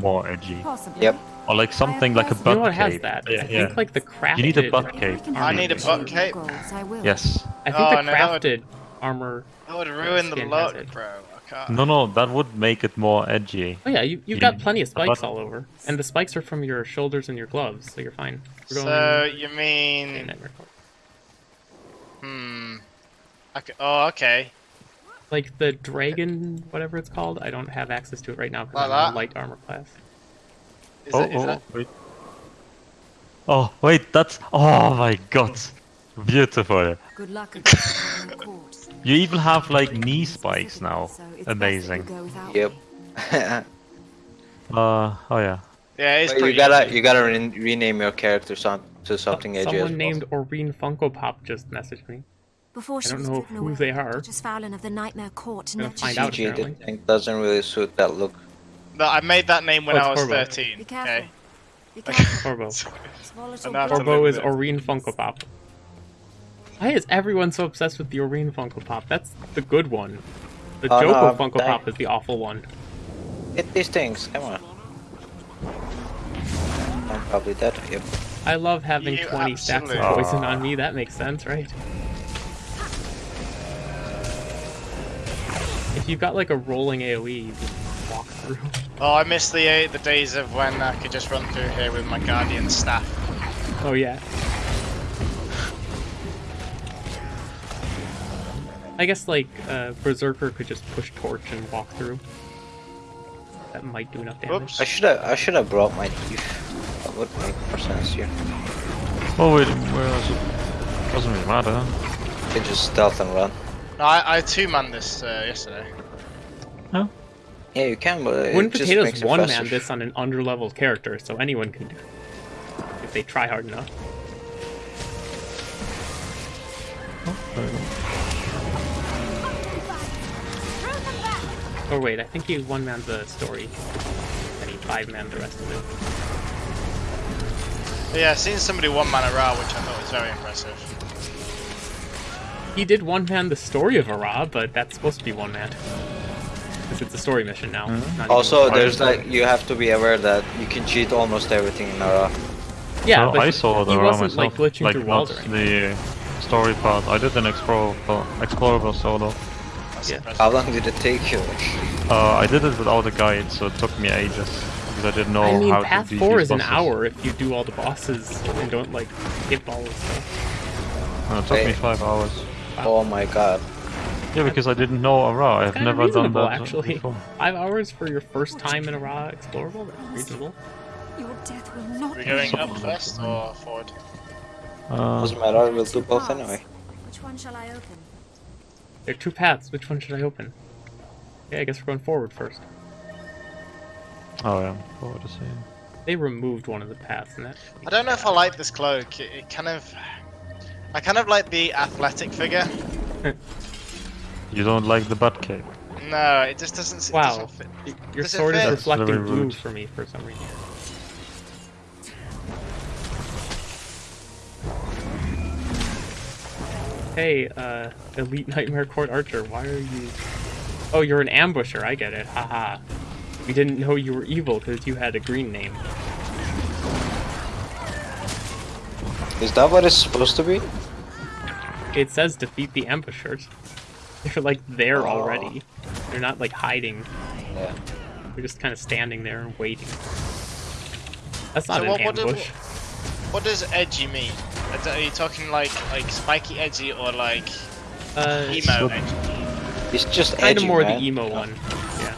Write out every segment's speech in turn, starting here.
more edgy. Possibly. Yep. Or like something like a You butt You know what has cape. that? Yeah, I yeah. think like the crafted. You need a butt cape. I need a achieve butt cape. goals, I will. Yes. I think Oh, the no, that would- crafted armor. That would ruin the Skin look, bro. No, no, that would make it more edgy. Oh yeah, you, you've You got plenty of spikes all over, and the spikes are from your shoulders and your gloves, so you're fine. Going So you mean? Nightmare Court. Hmm. Okay. Oh, okay. Like the dragon, whatever it's called. I don't have access to it right now because I'm in light armor class. Is oh, it, is oh, that? wait. Oh, wait, that's. Oh my god. Beautiful. Good luck against the Nightmare Court. You even have like knee spikes now. So it's best that you Amazing. Yep. Uh, oh yeah. Yeah, it's But pretty. you gotta easy. you gotta re rename your character some, to something edgy. as Someone named possible. Oreen Funko Pop just messaged me. Before she don't was know who away, they are. Duchess Faolain of the Nightmare Court Gonna nurtured find you. out. CG, the apparently. thing doesn't really suit that look. No, I made that name when Oh, I was Corvo. 13. Be careful. Okay. Be careful. Corvo. It's volatile And that's blood. a Corvo is little bit. Oreen Funko Pop. Why is everyone so obsessed with the Oreen Funko Pop? That's the good one. The Oh, no, Joko I'm Funko dying. Pop is the awful one. Hit these things, come on. I'm probably dead. Yep. I love having You 20 stacks of poison on me. That makes sense, right? If you've got like a rolling AoE, you just walk through. Oh, I miss the uh, the days of when I could just run through here with my guardian staff. Oh yeah. I guess like uh, Berserker could just push torch and walk through. That might do enough damage. Whoops. I should have I should have brought my thief. That would make more sense here. Oh wait, where is it? Doesn't really matter. You can just stealth and run. No, I, I two man this uh, yesterday. No. Yeah, you can, but it Wouldn't just Potatoes makes one man this on an underleveled character, so anyone can do it. If they try hard enough. Oh, or wait, I think he one man the story. And he five man the rest of it. But yeah, seen somebody one man Arah, which I thought was very impressive. He did one man the story of Arah, but that's supposed to be one man. Because it's a story mission now. not even Also, there's story. like you have to be aware that you can cheat almost everything in Nara. Yeah, So but I saw the he raw wasn't myself, like glitching through walls not or the story part. I did an explorable, explorable solo. Yeah. How long did it take you? Uh, I did it without a guide, so it took me ages because I didn't know I mean, how Path to beat 4 these is an hour if you do all the bosses and don't like skip all the stuff. No, it took me five hours. Oh my god. Yeah, because I didn't know Arah. I've never done that actually. before. Five hours for your first time in Arah explorable? That's reasonable. Your death will not We're be going up first or forward? Uh, Doesn't matter, we'll do both anyway. Which one shall I open? There are two paths. Which one should I open? Yeah, I guess we're going forward first. oh yeah, forward to see. They removed one of the paths, and that. I don't know if I like this cloak. It, it kind of, I kind of like the athletic figure. You don't like the butt cape? No, it just doesn't. It Wow. doesn't fit. Your Does sword is reflecting very blue rude. for me for some reason. Hey, uh, Elite Nightmare Court Archer, why are you... Oh, you're an ambusher, I get it, haha. We didn't know you were evil because you had a green name. Is that what it's supposed to be? It says defeat the ambushers. They're like there Oh. already. They're not like hiding. Yeah. They're just kind of standing there and waiting. That's not So an what- what do- ambush. What does edgy mean? Are you talking like like spiky edgy or like Uh, emo So- edgy? It's just kind of more man. the emo one. Yeah.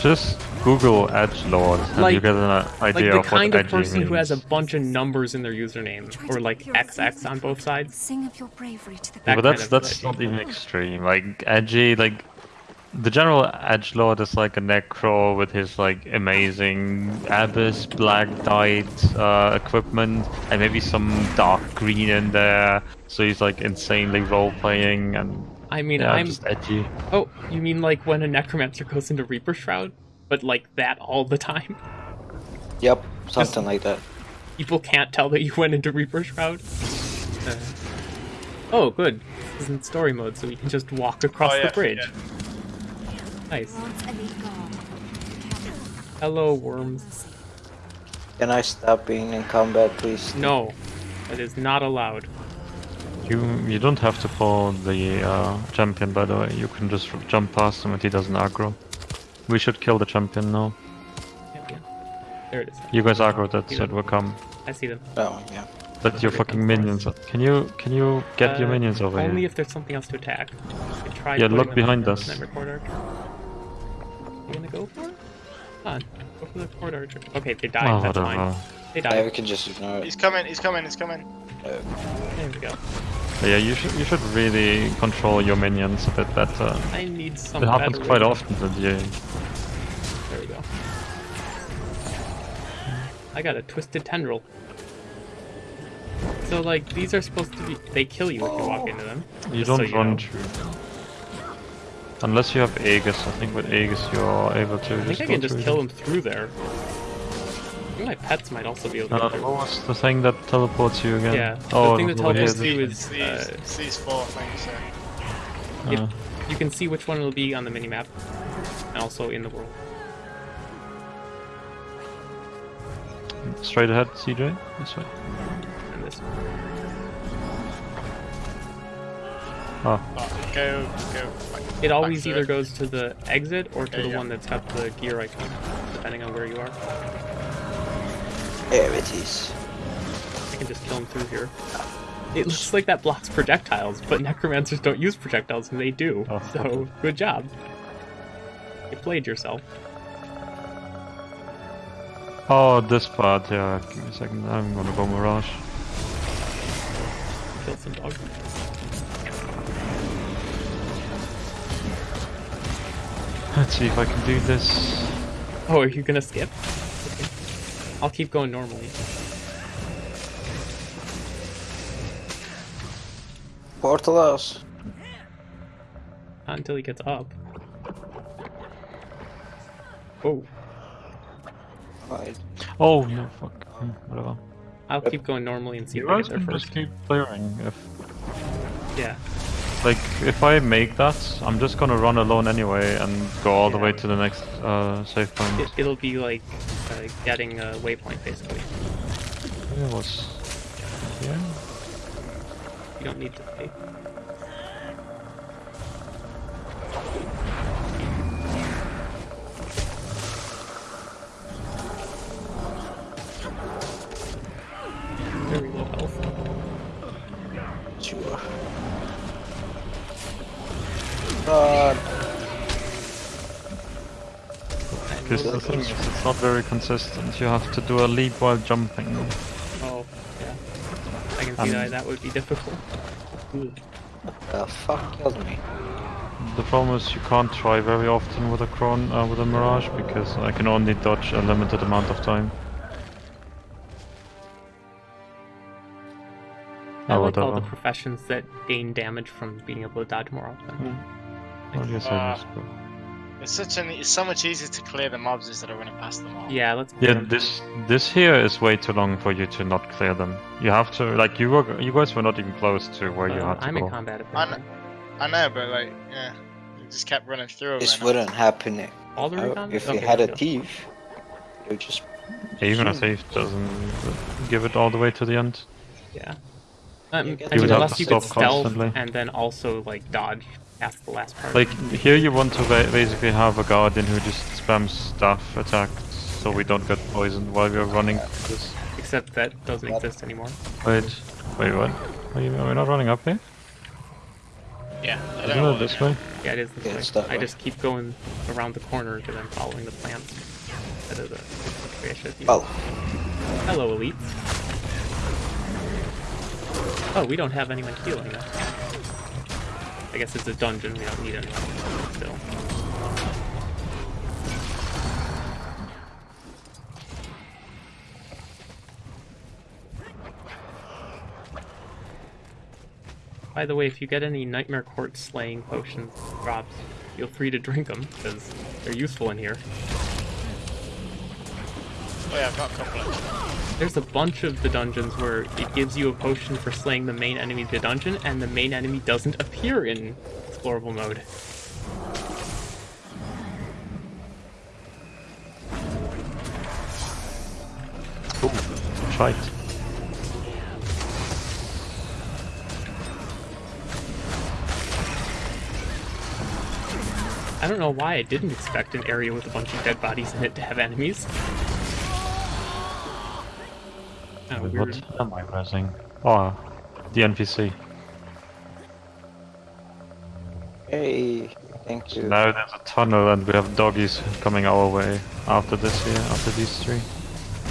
Just Google Edge Lord and Like- you get an uh, Like idea the of kind what of edgy person who has a bunch of numbers in their username, or like XX on both sides. Sing of your bravery to the That Yeah, but that's kind of that's edgy. not even extreme. Like edgy, like the general edge lord is like a necro with his like amazing abyss black dyed uh, equipment and maybe some dark green in there. So he's like insanely role playing and I mean, yeah, I'm. just edgy. Oh, you mean like when a necromancer goes into Reaper Shroud, but like that all the time? Yep, something like that. People can't tell that you went into Reaper Shroud. Uh, oh, good. This isn't story mode, so we can just walk across Oh, the bridge. yeah. Nice. Once elite gone. Hello, worms. Can I stop being in combat, please? No, that is not allowed. You you don't have to pull the uh, champion, by the way. You can just jump past him if he doesn't aggro. We should kill the champion now. Yeah, yeah. There it is. You guys aggro that Yeah. said will come. I see them. Oh, yeah. But your fucking minions. Can you can you get your Uh, minions over Only here? if there's something else to attack. I tried Yeah, look behind on us. Nightmare Court Archer. You gonna go for it? Come on, go for the Court Archer. Okay, they died. Oh, That's whatever. fine. They Yeah, we can just ignore it. He's coming, he's coming, he's coming. There we go. But yeah, you should you should really control your minions a bit better. I need some. It happens better quite often that you. There we go. I got a twisted tendril. So like these are supposed to be they kill you if you walk into them. You don't you run through. Unless you have Aegis, I think with Aegis you're able to I just think I can just through kill them through there. I think my pets might also be able to Uh, go through. what was the thing that teleports you again? Yeah, Oh, the thing that over here, teleports you is These, uh, it's these four things. Yeah. Yep. uh, you can see which one will be on the minimap, and also in the world. straight ahead, CJ. This way. And this. Oh, Oh, go, go. It always either it. goes to the exit or to Okay, the yeah. one that's got the gear icon, depending on where you are. There it is. I can just kill them through here. It looks like that blocks projectiles, but necromancers don't use projectiles, and they do. Oh, so good job. You played yourself. oh, this part. Yeah, give me a second. I'm gonna go Mirage. Kill some dogs. Let's see if I can do this. Oh, are you gonna skip? Okay. I'll keep going normally. Portal house. Not until he gets up. Oh, Right. Oh no, fuck. Hmm, Whatever. I'll keep going normally and see You if I get there can just keep clearing. If Yeah. like if I make that, I'm just gonna run alone anyway and go all the way to the next uh, save point. It, it'll be like uh, getting a waypoint, basically. It was here. You don't need to pay. Very low health. Sure. Run. Because the thing is, it's not very consistent. You have to do a leap while jumping. Oh, yeah. I can see Um, that that would be difficult. Ooh. The fuck killed me? The problem is you can't try very often with a Cron uh, with a Mirage because I can only dodge a limited amount of time. I Oh, like all the professions that gain damage from being able to dodge more often. I guess I Uh, just go. It's such an, it's so much easier to clear the mobs instead of running past them all. Yeah, let's. Yeah, this this here is way too long for you to not clear them. You have to like you were you guys were not even close to where you Uh, had to I'm go. in combat. I Apparently. I know, but like, yeah, you just kept running through. This and- wouldn't happen if, All the uh, if we Okay, had a go. thief. You just Even a thief doesn't give it all the way to the end. Yeah. Um, You I mean, unless you could stealth constantly. and then also like dodge past the last part. Like here you want to ba- basically have a guardian who just spams staff attacks so we don't get poisoned while we're running. This. Except that doesn't exist anymore. Wait, wait, what? Are, you, are we not running up here? Yeah, I don't Isn't it this way? Yeah, it is this Yeah, way. it's that I way. just keep going around the corner because I'm following the plants. Instead of the way I should be. well. Hello, elites. Oh, we don't have anyone healing us. I guess it's a dungeon, we don't need anyone. Still. By the way, if you get any Nightmare Court slaying potions drops, feel free to drink them, because they're useful in here. Oh yeah, I've got a couple of There's a bunch of the dungeons where it gives you a potion for slaying the main enemy of the dungeon, and the main enemy doesn't appear in explorable mode. Fight. I don't know why I didn't expect an area with a bunch of dead bodies in it to have enemies. Oh, Wait, weird. what am I pressing? Oh, the NPC. Hey, thank you. Now there's a tunnel and we have doggies coming our way after this here, after these three.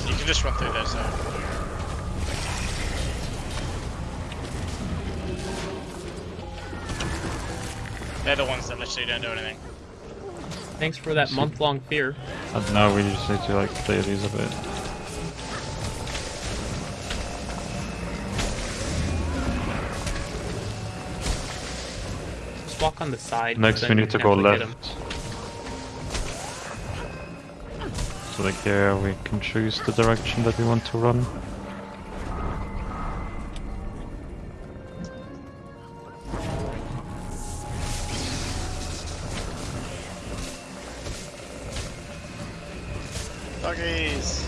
You can just run through those though. They're the ones that literally don't do anything. Thanks for that month-long fear. And now we just need to like clear these a bit. Walk on the side. Next we need to go actually left. So like here we can choose the direction that we want to run. Doggies!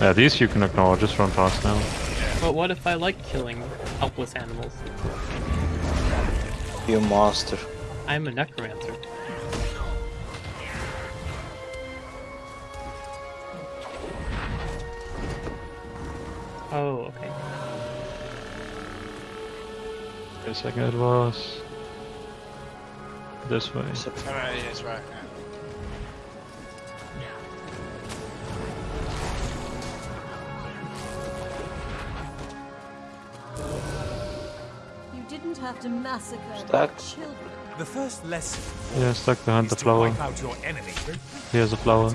Yeah, these you can ignore, just run past now. But what if I like killing helpless animals? You monster. I'm a necromancer. Oh, okay. Wait a second, it was... This way. No, it is right. Didn't massacre Stuck. children. The first lesson Yeah, stuck behind is the to flower. your enemy. Here's a flower.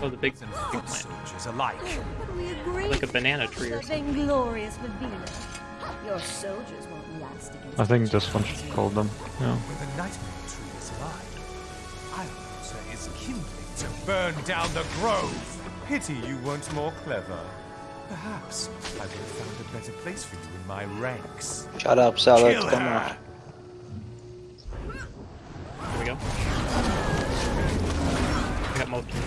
Oh, the big and big foot plant. soldiers alike. Oh, but we agree. Like a banana tree or The vainglorious Vevina. Your soldiers won't last against I think this one should call them. Yeah. When the nightmare tree is alive, Ironwater is kindling to burn down the grove. Pity you weren't more clever. Perhaps I would have found a better place for you in my ranks. Shut up, salad. Come on. Here we go. I got most of them.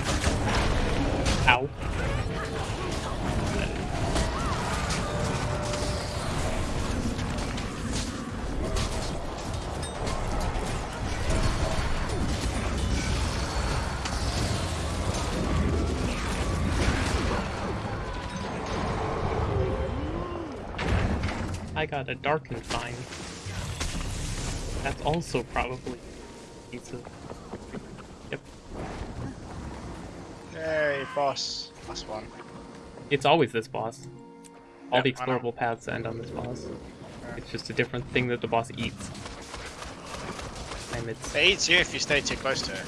Ow. I got a darkened vine. That's also probably pizza. Yep. Yay, boss. Last one. It's always this boss. All Yep, the explorable paths end on this boss. It's just a different thing that the boss eats. And it's It eats you if you stay too close to it.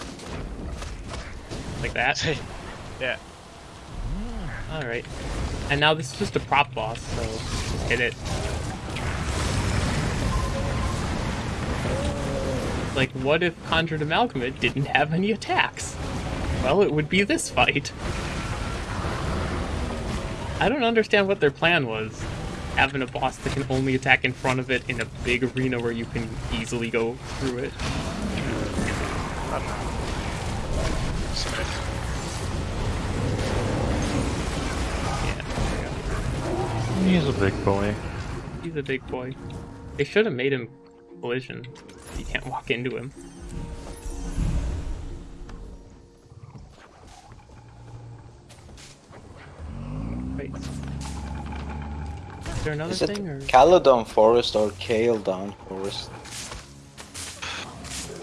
like that. yeah. Alright. And now this is just a prop boss, so just hit it. Like, what if Conjured Amalgamate didn't have any attacks? Well, it would be this fight. I don't understand what their plan was. Having a boss that can only attack in front of it in a big arena where you can easily go through it. I don't know. So good. Yeah, there we go. He's a big boy. He's a big boy. They should have made him collision. You can't walk into him. Right. Is there another Is it thing, or Caledon Forest or Kaledon Forest?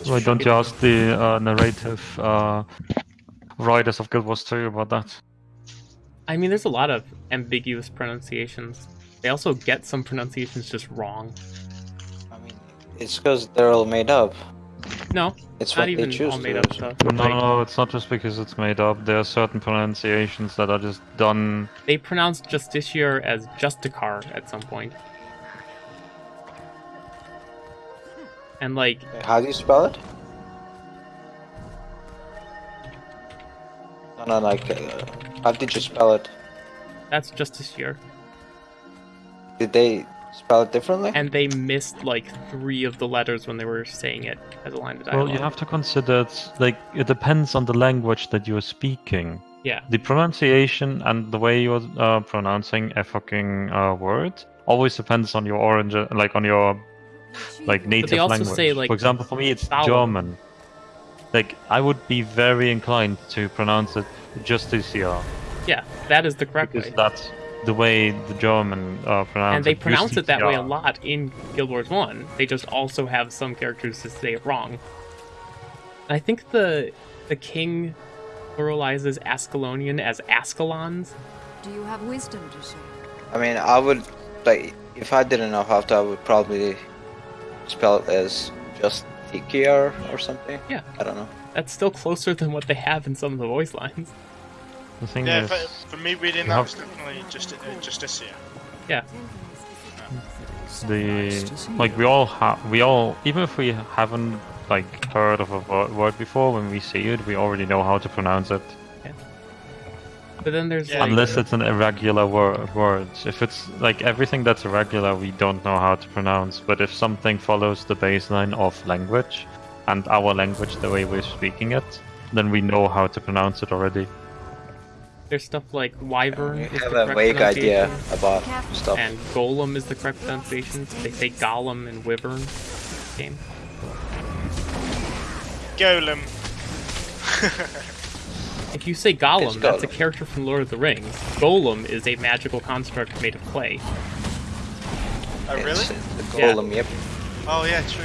Why don't you ask the uh, narrative uh, writers of Guild Wars 2 about that? I mean, there's a lot of ambiguous pronunciations. They also get some pronunciations just wrong. I mean, it's because they're all made up. No, It's not what even they choose all made up stuff. No, Like, no, it's not just because it's made up. There are certain pronunciations that are just done. They pronounced Justiciar as Justicar at some point. And like, How do you spell it? No, no, like, uh, how did you spell it? that's Justiciar. Did they spell it differently? and they missed like three of the letters when they were saying it as a line of dialogue. Well, you have to consider it's like it depends on the language that you're speaking. Yeah. The pronunciation and the way you're uh, pronouncing a fucking uh, word always depends on your origin, like on your like native also language. say, like, For example, for me, it's vowel. German. Like I would be very inclined to pronounce it Justicia Yeah, that is the correct because way. that's the way the German uh, pronounce And they it. pronounce it that way a lot in Guild Wars 1. They just also have some characters to say it wrong. And I think the the king pluralizes Ascalonian as Ascalons. Do you have wisdom to share? I mean, I would like if I didn't know how to, I would probably spell it as just Tikiar or something. Yeah. I don't know. That's still closer than what they have in some of the voice lines. The thing Yeah, is, for, for me reading that have- was definitely just uh, Justicia. Yeah. the like we all have we all even if we haven't like heard of a word before when we see it we already know how to pronounce it. But then there's Yeah, like unless it's an irregular word words. If it's like everything that's irregular we don't know how to pronounce. But if something follows the baseline of language and our language the way we're speaking it then we know how to pronounce it already there's stuff like Wyvern You is have the a correct vague idea about stuff. and Golem is the correct pronunciation. They say Golem and Wyvern. Game. Golem. If you say Golem, It's that's a character from Lord of the Rings. Golem is a magical construct made of clay. Oh really? It's, it's a Yeah. golem, yep. Oh yeah, true.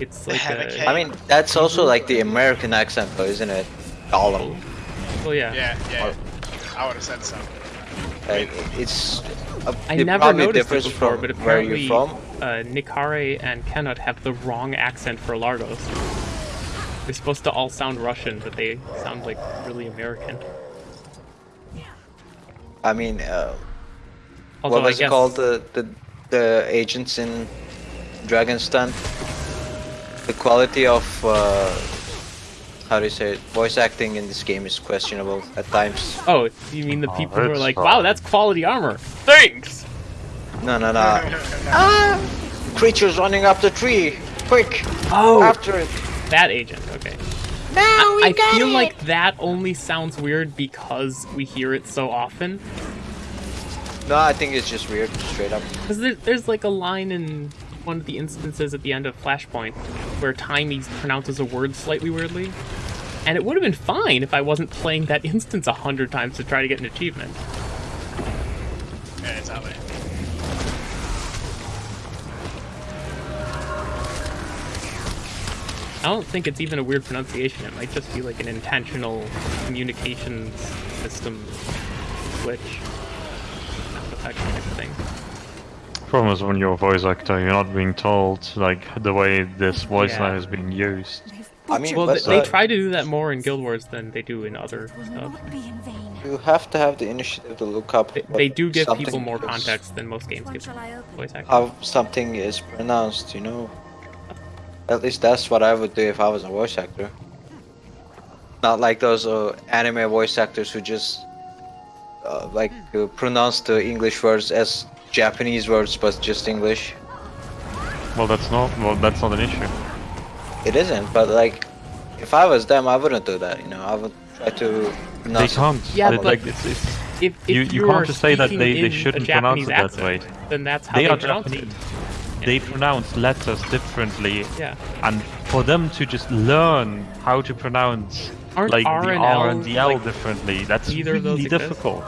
It's like have a a, cave. I mean, that's also like the American accent, though, isn't it? Golem. well, yeah. Yeah, yeah. I would have said so. Like, it's. Uh, I it never probably noticed it before, from but where apparently you're from. uh, Nikare and Kenneth have the wrong accent for Largos. They're supposed to all sound Russian, but they sound like really American. I mean, uh, Although what was I guess it called? The, the the agents in Dragon's Den. The quality of uh, how do you say it? Voice acting in this game is questionable at times. Oh, you mean the Oh, people who are like, fine. "Wow, that's quality armor." Thanks. No, no, no. ah! Creatures running up the tree! Quick! Oh, After it! that agent. Okay. Now I, I feel like that only sounds weird because we hear it so often. No, I think it's just weird, straight up. Because there, there's like a line in one of the instances at the end of Flashpoint where Taimi pronounces a word slightly weirdly. And it would have been fine if I wasn't playing that instance a hundred times to try to get an achievement. Yeah, exactly. I don't think it's even a weird pronunciation. It might just be like an intentional communications system glitch. Sound effect type of thing. Problem is when you're a voice actor you're not being told like the way this voice Yeah. line is being used I mean, Well, they, they uh, try to do that more in Guild Wars than they do in other stuff. not be in vain. you have to have the initiative to look up They, they do give people more context than most games give shall voice actors. How something is pronounced, you know? At least that's what I would do if I was a voice actor. Not like those uh, anime voice actors who just uh, like uh, pronounce the English words as Japanese words, but just English. well that's not well that's not an issue It isn't, but like, if I was them, I wouldn't do that. You know, I would try to they can't Yeah, It- but- like it's, it's If, if You- you are can't just say that they- they shouldn't a pronounce Japanese it that accent, way. then that's how they they, are pronounce Japanese. it. They pronounce letters differently, Yeah. and for them to just learn how to pronounce Aren't like R the and R L, and the L like, differently, that's either of really exist? difficult.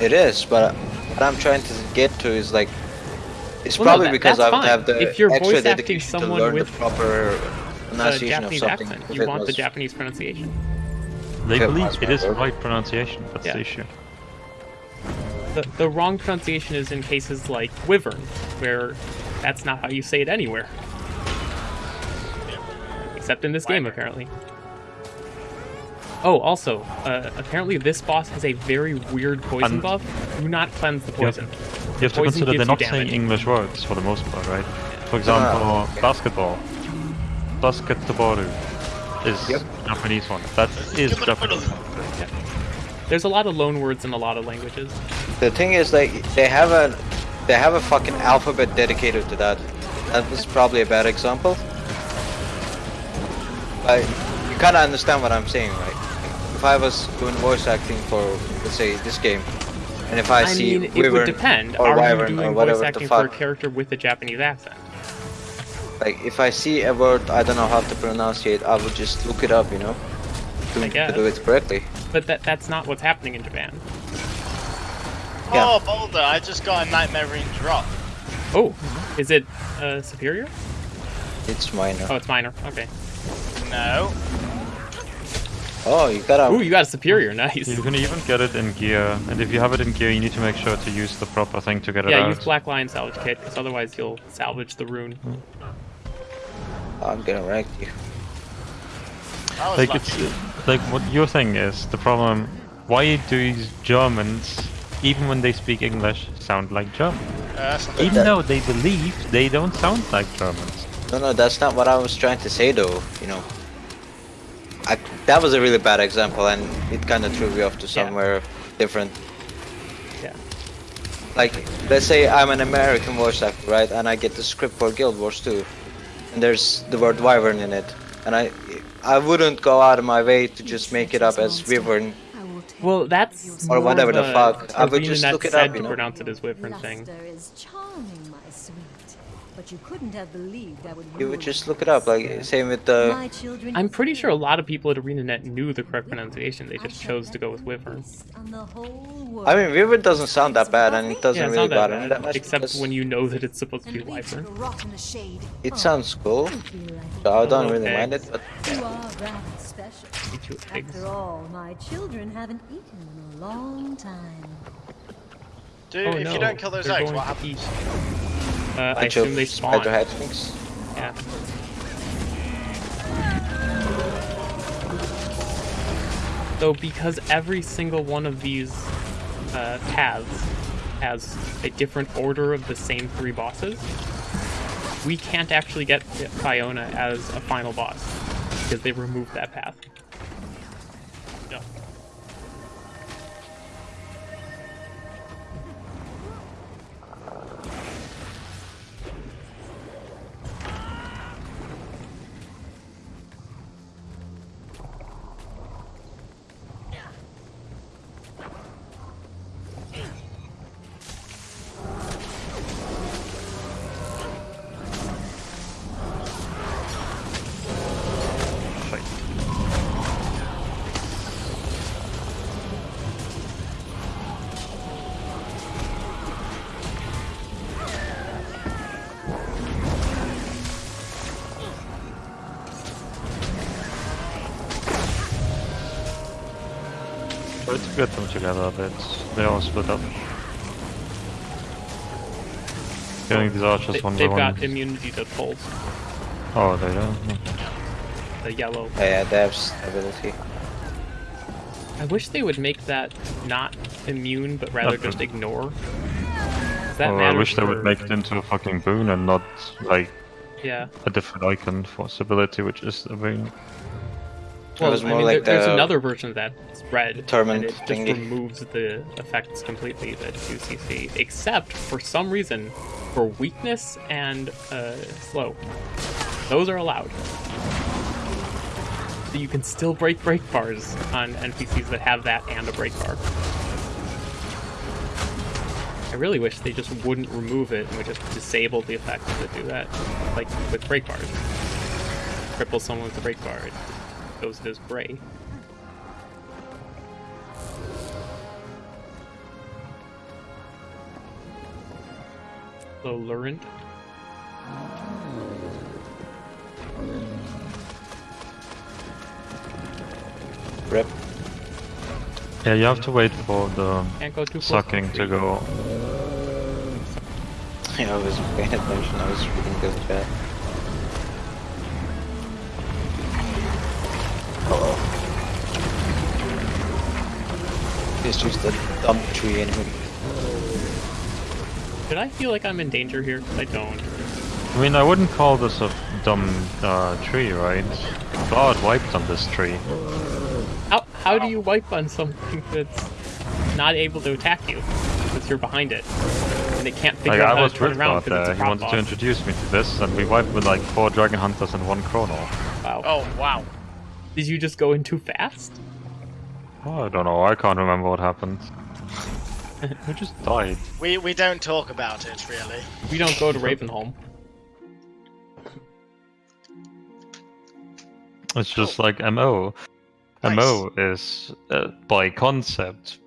It is, but what I'm trying to get to is like, it's Well, no, probably that- because I would fine. have the If you're extra voice acting dedication to someone learn with the proper uh, pronunciation Japanese of something. accent. You it want the Japanese pronunciation. They Yeah, believe that's it my is the right pronunciation. That's Yeah. the issue. The, the wrong pronunciation is in cases like Wyvern, where that's not how you say it anywhere. Except in this game, apparently. Oh, also, uh, apparently this boss has a very weird poison And- buff. Do not cleanse the You have- poison. You have to consider gives they're not saying English words for the most part, right? For example, okay. basketball. Basketball is Yep. Japanese one. That is Japanese. There's a lot of loan words in a lot of languages. The thing is, like, they have a, they have a fucking alphabet dedicated to that. That was probably a bad example. But you kind of understand what I'm saying, right? If I was doing voice acting for, let's say, this game, and if I, I see mean, it would depend. or Are you Wyvern or doing whatever voice the acting for a fuck, character with a Japanese accent? like, if I see a word I don't know how to pronounce it, I would just look it up, you know, to, I to do it correctly. But that that's not what's happening in Japan. Yeah. Oh, Boulder, I just got a Nightmare Marine drop. Oh, is it uh, superior? It's minor. Oh, it's minor. Okay. No. Oh, you gotta. Ooh, you got a superior. Nice. You can even get it in gear, and if you have it in gear, you need to make sure to use the proper thing to get it out. Yeah, use Black Lion salvage kit, because otherwise you'll salvage the rune. I'm gonna wreck you. I was like lucky. it's like what your thing is the problem. Why do these Germans, even when they speak English, sound like German? Uh, Even that- though they believe they don't sound like Germans. No, no, that's not what I was trying to say, though. You know, I, that was a really bad example, and it kind of threw me off to somewhere different. Yeah. Like, let's say I'm an American voice actor, right? And I get the script for Guild Wars 2, and there's the word Wyvern in it, and I, I wouldn't go out of my way to just make it up as Wyvern. I will take Well, that's Or whatever the fuck. I would just Renanet look it said up, you to know? pronounce it as Wyvern thing. Luster is charming, my sweet. But you couldn't have believed I would You rule would just look it up, like same with the. I'm pretty sure a lot of people at ArenaNet knew the correct pronunciation. They just chose to go with have Wyvern. peace on the whole world. I mean, Wyvern doesn't sound that bad, and it doesn't Yeah, really not that bother me that much. except because when you know that it's supposed to be And Wyvern. to rot in the shade. It Oh, sounds cool, don't be like so I don't really mind it. But You are rather special. Eat you eggs. After all, my children haven't eaten in a long time. Dude, Oh if no, you don't kill those they're eggs, what happens? Uh, I assume they spawn. spider hatchlings. Yeah. So because every single one of these uh, paths has a different order of the same three bosses, we can't actually get Fiona as a final boss because they removed that path. Together a bit. They all split up. Killing these archers They, one by they've one. got immunity to pulse. Oh, they don't. The yellow. Oh, yeah, they have stability. I wish they would make that not immune, but rather Okay. just ignore That Oh, I wish they would make it into a fucking boon and not like Yeah. a different icon for stability, which is a boon. Well, I mean, like there- there's another version of that. It's red. Determined and it just thingy. removes the effects completely that do CC, except for some reason for weakness and uh, slow. Those are allowed. So you can still break break bars on NPCs that have that and a break bar. I really wish they just wouldn't remove it and would just disable the effects that do that, like with break bars. Cripple someone with a break bar, it goes as gray. So Leurent. Rip. Yeah, you have to wait for the Can't go too close. sucking to go. Yeah, I was paying attention. I was reading the chat. It's just a dumb tree enemy. Did I feel like I'm in danger here? I don't. I mean, I wouldn't call this a dumb uh, tree, right? God wiped on this tree. How how do you wipe on something that's not able to attack you because you're behind it and it can't figure Like out I how was to turn around God because there. it's He a prop wanted to introduce me to this, and we wiped with like four Dragon Hunters and one Chrono. Wow. Oh wow. Did you just go in too fast? Oh, I don't know. I can't remember what happened. we just died. We we don't talk about it really. We don't go to Ravenholm. It's just like MO. Nice. MO is uh, by concept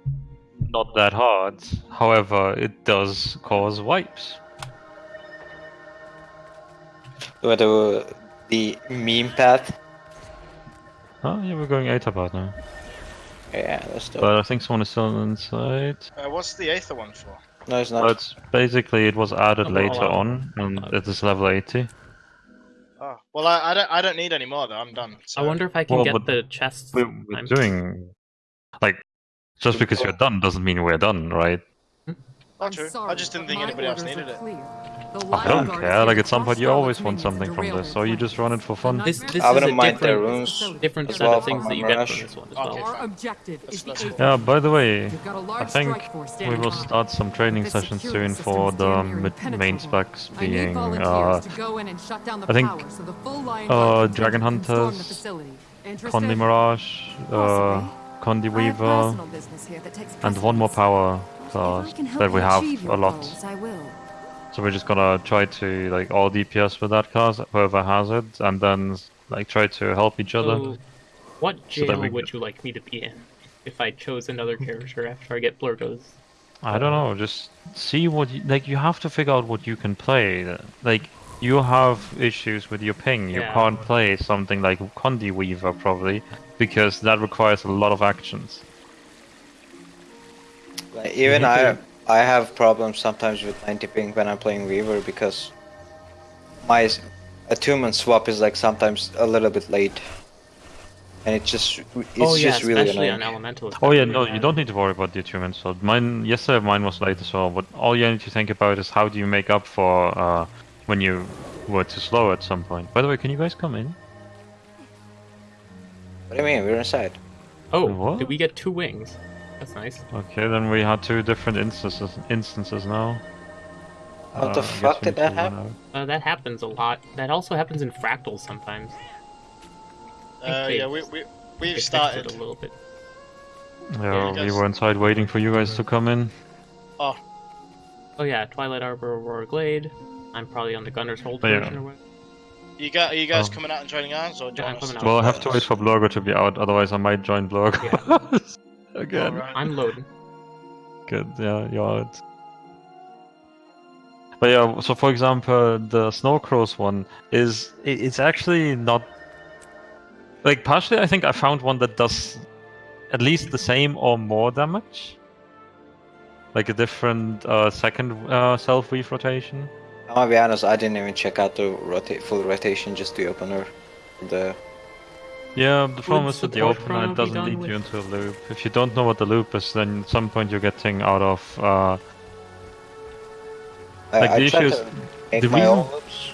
not that hard. However, it does cause wipes. With the, the meme path. Oh, yeah, we're going Aether path now. Yeah, that's dope. But I think someone is still inside. Uh, what's the Aether one for? no, it's But not. it's basically it was added Oh, later well, on, and uh, it is level 80. Oh, well, I, I don't I don't need any more though. I'm done. So. I wonder if I can Well, get the chests. We're, we're doing like just because you're done doesn't mean we're done, right? Oh, true. I just didn't think anybody else needed it. I don't care. Like at some point you always want something from this, so you just run it for fun. This this I is wouldn't a mind their different, runes. different set well of things that you get Mirage. from this one as well. fine. Our objective is That's- the that's Aether. Yeah, by the way, We've got a large I think we will start some training sessions soon for the down here are mid- main specs I need being volunteers uh, to go in and shut down the I think, power so the full Lion uh, Dragon take and Hunters, facility. Interested? Condi Mirage, uh, Condi Weaver, personal business here that takes and one more power If class I can help that we have a lot. goals, I will. So we're just gonna try to like all DPS with that class, whoever has it, and then like try to help each other. So, what So jail we would you like me to be in if I chose another character after I get Blurgo's? I don't know, just see what you, like you have to figure out what you can play. Like you have issues with your ping. You Yeah. can't play something like Condi Weaver probably because that requires a lot of actions. Like, even I I have problems sometimes with 90 ping when I'm playing Weaver because my attunement swap is like sometimes a little bit late. And it's just it's oh yeah, just really especially annoying. on Elemental. it's Oh yeah, no, bad. you don't need to worry about the attunement. So mine yesterday mine was late as well, but all you need to think about is how do you make up for uh, when you were too slow at some point. By the way, can you guys come in? What do you mean? We're inside. Oh, What? did we get two wings? That's nice. Okay, then we had two different instances instances now. What Uh, the fuck did that happen? Uh, that happens a lot. That also happens in fractals sometimes. Uh, yeah, we we we've started. it a little bit. Yeah, you we were inside waiting for you guys to come in. Oh, Oh yeah, Twilight Arbor, Aurora Glade. I'm probably on the Gunner's Hold yeah. version or what? you got are you guys Oh. coming out and joining ours or Yeah, I'm us? coming out. Well, I have to wait for Blurgo to be out, otherwise I might join Blurgo. Again. Alright. I'm loading. Good, yeah, you're out. But yeah, so for example, the Snowcrows one is it's actually not like partially. I think I found one that does at least the same or more damage, like a different uh, second uh, self weave rotation. I'll be honest, I didn't even check out the rota- full rotation, just the opener. The Yeah, the problem is with the open opener, it doesn't done lead you into a loop. If you don't know what the loop is, then at some point you're getting out of. Uh, I, Like, I the tried issue is- the my reason- own loops.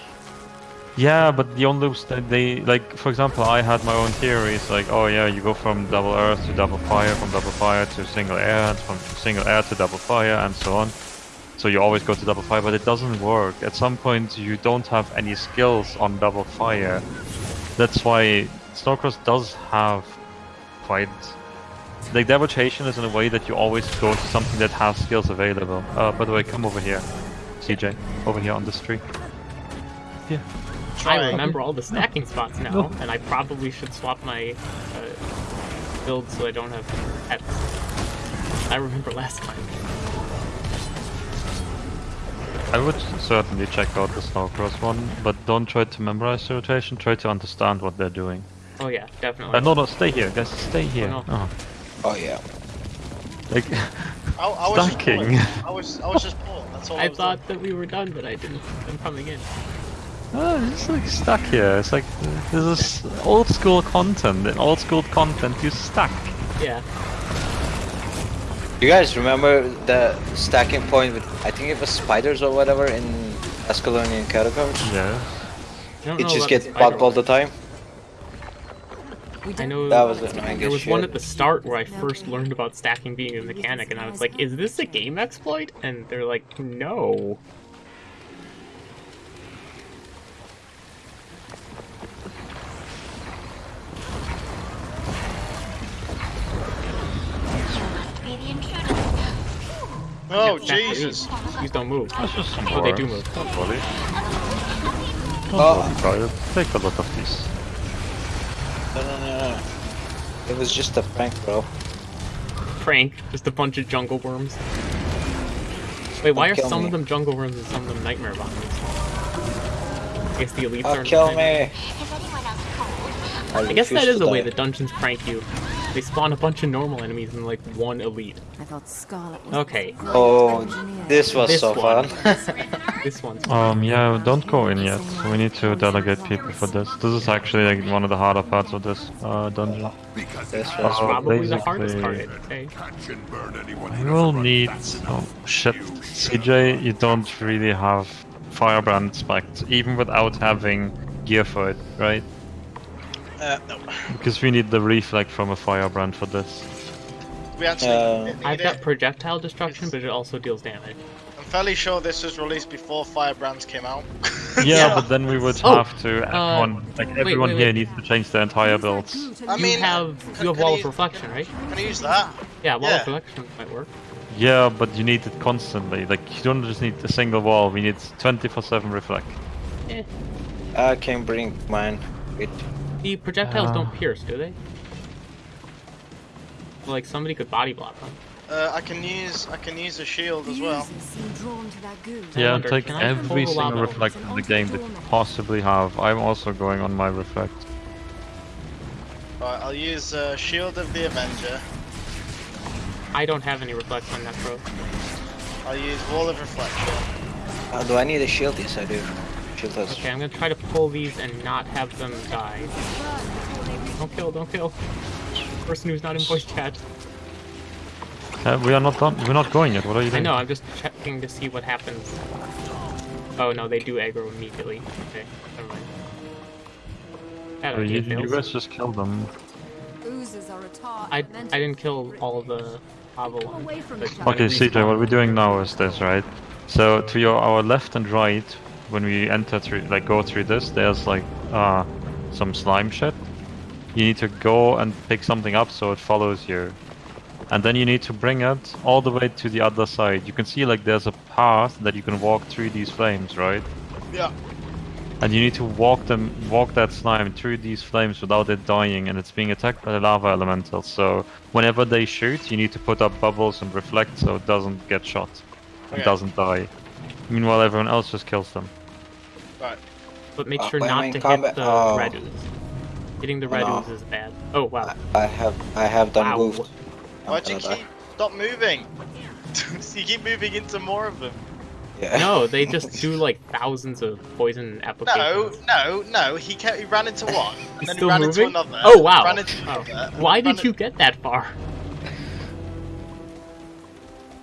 Yeah, but the own loops they, they like for example I had my own theories like oh yeah you go from double earth to double fire from double fire to single air and from single air to double fire and so on. So you always go to double fire but it doesn't work. At some point you don't have any skills on double fire. That's why Snowcrows does have quite like their rotation is in a way that you always go to something that has skills available. Uh, by the way, come over here, CJ, over here on this tree. Yeah. I remember all the stacking spots now, and I probably should swap my uh, build so I don't have pets. I remember last time. I would certainly check out the Snowcrows one, but don't try to memorize the rotation, try to understand what they're doing. Oh yeah, definitely. Uh, no, no, stay here, guys, stay here. no. Oh, Oh yeah. like, I, I was just Stacking. pulling. I was I was just pulling. That's all I, I was thought that we were done, but I didn't. I'm coming in. oh, it's like stuck here. It's like, this is old school content. In old school content, you stuck. Yeah. You guys remember the stacking point with I think it was spiders or whatever in Ascalonian catacombs? Yeah. It just about gets the bugged all the time. We I don't know That was annoying there as was one at the start where I first learned about stacking being a mechanic, and I was like, "Is this a game exploit?" And they're like, "No." Be the intruder. Oh Stack Jesus! eight. These don't move. That's just some Oh, they do move. Don't worry. Oh. Don't Oh. worry, Riot. Take a lot of these. No, no, no, no. It was just a prank, bro. Prank, just a bunch of jungle worms. Wait, why are some me. of them jungle worms and some of them nightmare bombs? I guess the elites Oh, are. kill me! Is anyone else cold? I guess that is refuse is to a way die. that dungeons prank you. They spawn a bunch of normal enemies and like one elite. I thought Scarlet was Okay. Oh, this was This so one. fun. This one's Um, yeah, don't go in yet. We need to delegate people for this. This is actually like one of the harder parts of this uh, dungeon. this Uh, was probably the hardest basically- part. I'd. You will need. Oh shit, CJ, you don't really have Firebrand spec, even without having gear for it, right? Uh, no, Because we need the reflect from a Firebrand for this. we actually. Uh, I've it. got projectile destruction, but it also deals damage. I'm fairly sure this was released before Firebrands came out. Yeah, but then we would Oh, have to. Everyone, like wait, everyone wait, here wait. needs to change their entire builds. I mean, you have you have wall of reflection, right? Can I use that? Yeah, wall Yeah. of reflection might work. Yeah, but you need it constantly. Like you don't just need a single wall. We need 24/7 reflect. Eh. I can bring mine. Wait. The projectiles Uh. don't pierce, do they? Like somebody could body block them. Uh, I can use I can use a shield as well. Users seem drawn to that goo. I Yeah, wonder, take every single reflect in the game that you possibly have. I'm also going on my reflect. Right, I'll use uh, Shield of the Avenger. I don't have any reflection on that pro. I'll use Wall of Reflection. Uh, do I need a shield? Yes, I do. Shield has. Okay, I'm gonna try to pull these and not have them die. Don't kill, don't kill. Person who's not in voice chat. Uh, we are not done. We're not going yet. What are you doing? I know. I'm just checking to see what happens. Oh no, they do aggro immediately. Okay, never mind. That Uh, you, you guys just killed them. Oozes are I. I didn't kill all the lava ones. away from but each other. when Okay, it CJ, what we're doing now is this, right? So to your our left and right, when we enter through, like go through this, there's like uh some slime shit. You need to go and pick something up so it follows you, and then you need to bring it all the way to the other side. You can see like there's a path that you can walk through these flames, right? Yeah. And you need to walk them, walk that slime through these flames without it dying, and it's being attacked by the lava elemental. So whenever they shoot, you need to put up bubbles and reflect so it doesn't get shot, and Okay. doesn't die. Meanwhile, everyone else just kills them. Right. But make Uh, sure when I'm not in to combat- hit the oh. red ooze. Hitting the red no. ooze is bad. Oh wow. I have. I have done Wow. moved. I'm Why'd you keep stop moving? you keep moving into more of them. Yeah. No, they just do like thousands of poison No, applications. no, no. No. He kept, he ran into one, and He's then he still ran moving? into another. Oh wow. Ran into Oh. another, Why did in- you get that far?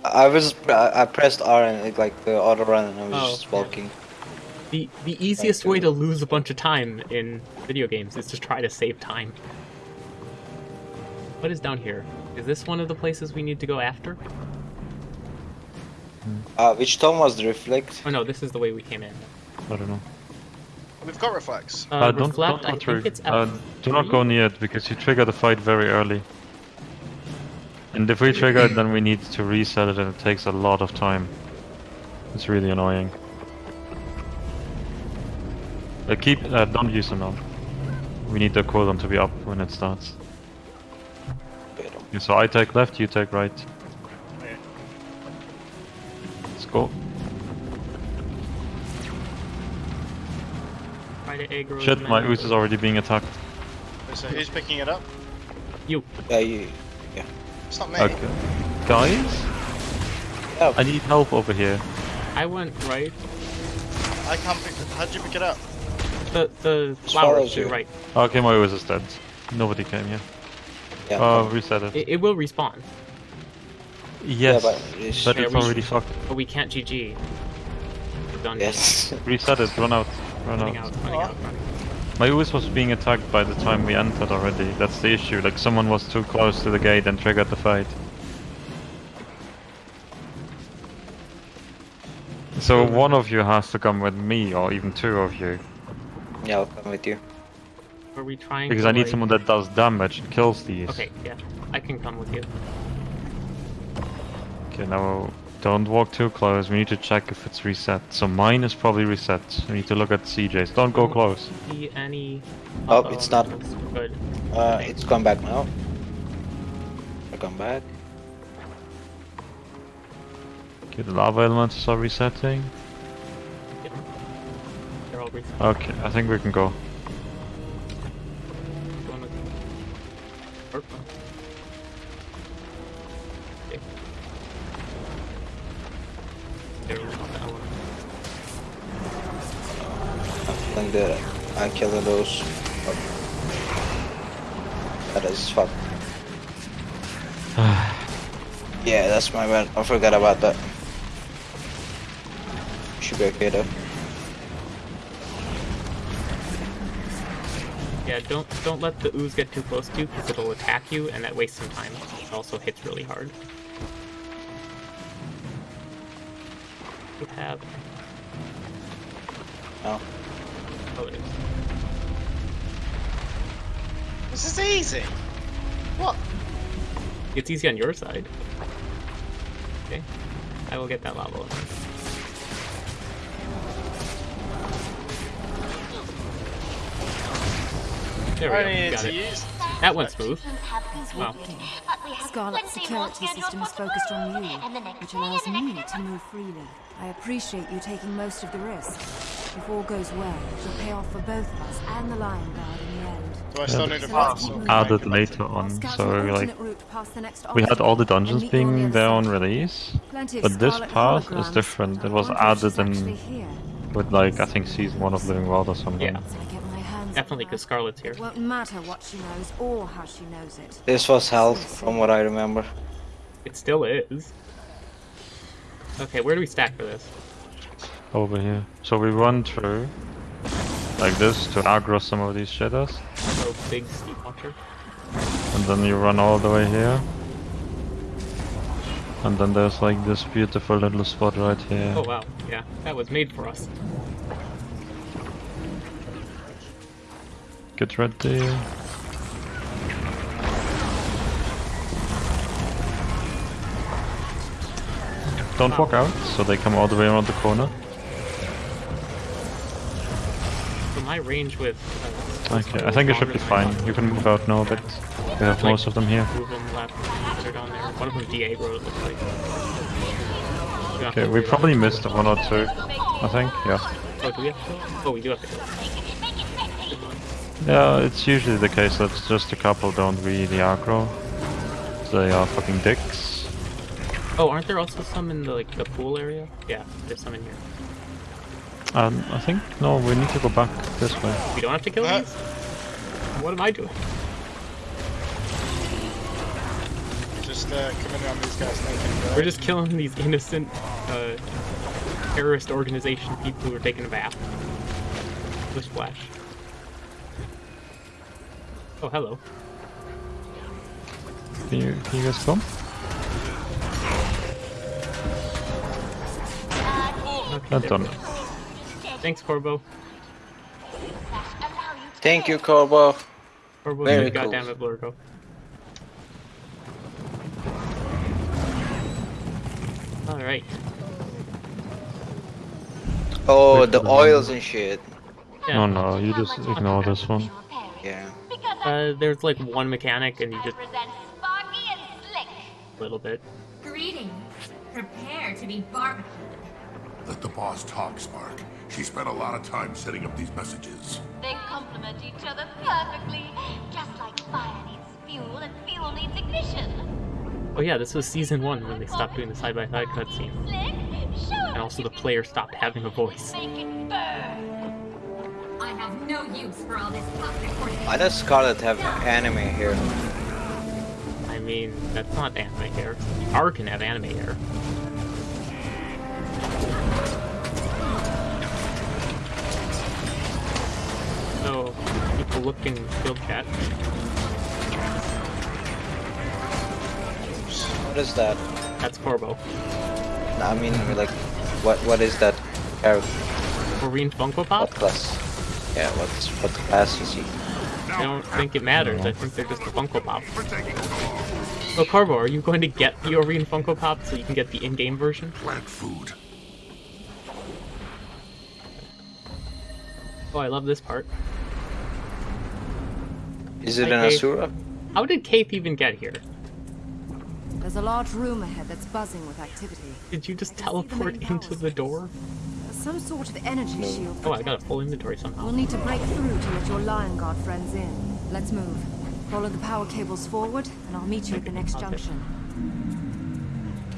I was. I I pressed R and it, like the auto run, and I was Oh, just yeah. Walking. The the easiest way to lose a bunch of time in video games is to try to save time. What is down here? Is this one of the places we need to go after? Uh, which tone was the reflect? Oh no, this is the way we came in. I don't know. We've got reflex. Uh, Uh, don't, reflect, don't I go through. think it's Uh, do not go near it because you trigger the fight very early. And if we trigger it, then we need to reset it, and it takes a lot of time. It's really annoying. Uh, keep, uh, don't use them now. We need the cooldown to be up when it starts. Okay, so I take left, you take right. Let's go. Try Shit, my many- ooze is already being attacked. So who's picking it up? You. Yeah, you. Yeah. It's not me. Okay. Guys? Yeah. I need help over here. I went right. I can't pick. How'd you pick it up? The the As flowers to your you. right. Okay, my ooze is dead. Nobody came here. Yeah. Uh, reset it. It, it will respawn, Yes, but it's- but Yeah, it's already fucked. but we can't GG. We're done. yes. Reset it, run out, run Running out. out. Running out. Running. My ooze was being attacked by the time we entered already. That's the issue. Like someone was too close to the gate and triggered the fight. So one of you has to come with me, or even two of you, Yeah, I'll come with you. Are we trying? because to, I need like- someone that does damage and kills these. Okay, yeah, I can come with you. Okay, now don't walk too close. We need to check if it's reset. So mine is probably reset. We need to look at CJ's. Don't go close. See any? Oh, Uh-oh, it's not. Good. Uh, it's come back now. I come back. Okay, the lava elements are resetting. They're all reset. Okay, I think we can go. Going with you. Purple. Okay. There we go, that. I'm killing those. That is fuck. yeah, that's my bad. I forgot about that. Should be okay though. Yeah, don't don't let the ooze get too close to you because it'll attack you and that wastes some time. It also hits really hard. You have No. oh it is. This is easy. What? It's easy on your side. Okay. I will get that lava There we I go. Got it. That went smooth. Wow. Scarlet's security system is focused on you, which allows me to move freely. I appreciate you taking most of the risk. If all goes well, it'll pay off for both of us and the Lion Guard in the end. Do I still need to So pass? keep or moving. can I Added later on, so like alternate route past the next we had all the dungeons meet you on the being other there on release, but this path is different. It was added in with like I think season one of Living World or something. Yeah. Definitely her. because Scarlet's here. It won't matter what she knows or how she knows it. This was health, from what I remember. It still is. Okay, where do we stack for this? Over here. So we run through like this to aggro some of these shadows, Oh, big steep watcher. and then you run all the way here. And then there's like this beautiful little spot right here. Oh wow, yeah, that was made for us. Get ready. Don't walk out, so they come all the way around the corner. So my range with. Uh, Okay, I think it should be fine. You can move out now, but we have most of them here. Move them left, on there. One of them Diego, it looks like. We Okay, we probably missed one or two. I think, yeah. Oh, do we have to? Oh, we do have to. Yeah, it's usually the case that just a couple don't really aggro. They are fucking dicks. Oh, aren't there also some in the like the pool area? Yeah, there's some in here. Um, I think, no, we need to go back this way. We don't have to kill Uh. these. What am I doing? Just uh, coming on these guys naked. We're just killing these innocent uh, terrorist organization people who are taking a bath. With splash. Oh, hello. Can you, can you guys come? Okay, Not there done. Thanks, Corbo. Thank you, Corbo. Corbo, Very you cool. goddamn it, Blurgo. Alright. Oh, the oils and shit. Yeah. Oh no, you just ignore this one. Yeah. Uh, there's like one mechanic and you just Represent Sparky and Slick. a little bit. Greetings. Prepare to be barbecued. Let the boss talk, Spark. She spent a lot of time setting up these messages. They complement each other perfectly, just like fire needs fuel and fuel needs ignition. Oh yeah, this was season one when they stopped doing the side-by-side cutscene. And also the player stopped having a voice. Make it burn. I have no use for all this. Why does Scarlet have anime here? I mean, that's not anime hair. R can have anime hair. So, look in guild chat. What is that? That's Corbo. No, I mean, like, what what is that character? Marine Funko What Pop? class? Yeah, what's what class is he? I don't think it matters. I think they're just a Funko Pop. So Corbo, are you going to get the Aurene Funko Pop so you can get the in-game version? Plant food. Oh, I love this part. Is it Hi, an Kate. Asura? How did Kaith even get here? There's a large room ahead that's buzzing with activity. Did you just I the teleport into the door? Some sort of energy shield. Oh, I got a full inventory somehow. We'll need to break through to let your Lion Guard friends in. Let's move. Follow the power cables forward, and I'll meet you at the next Okay. junction.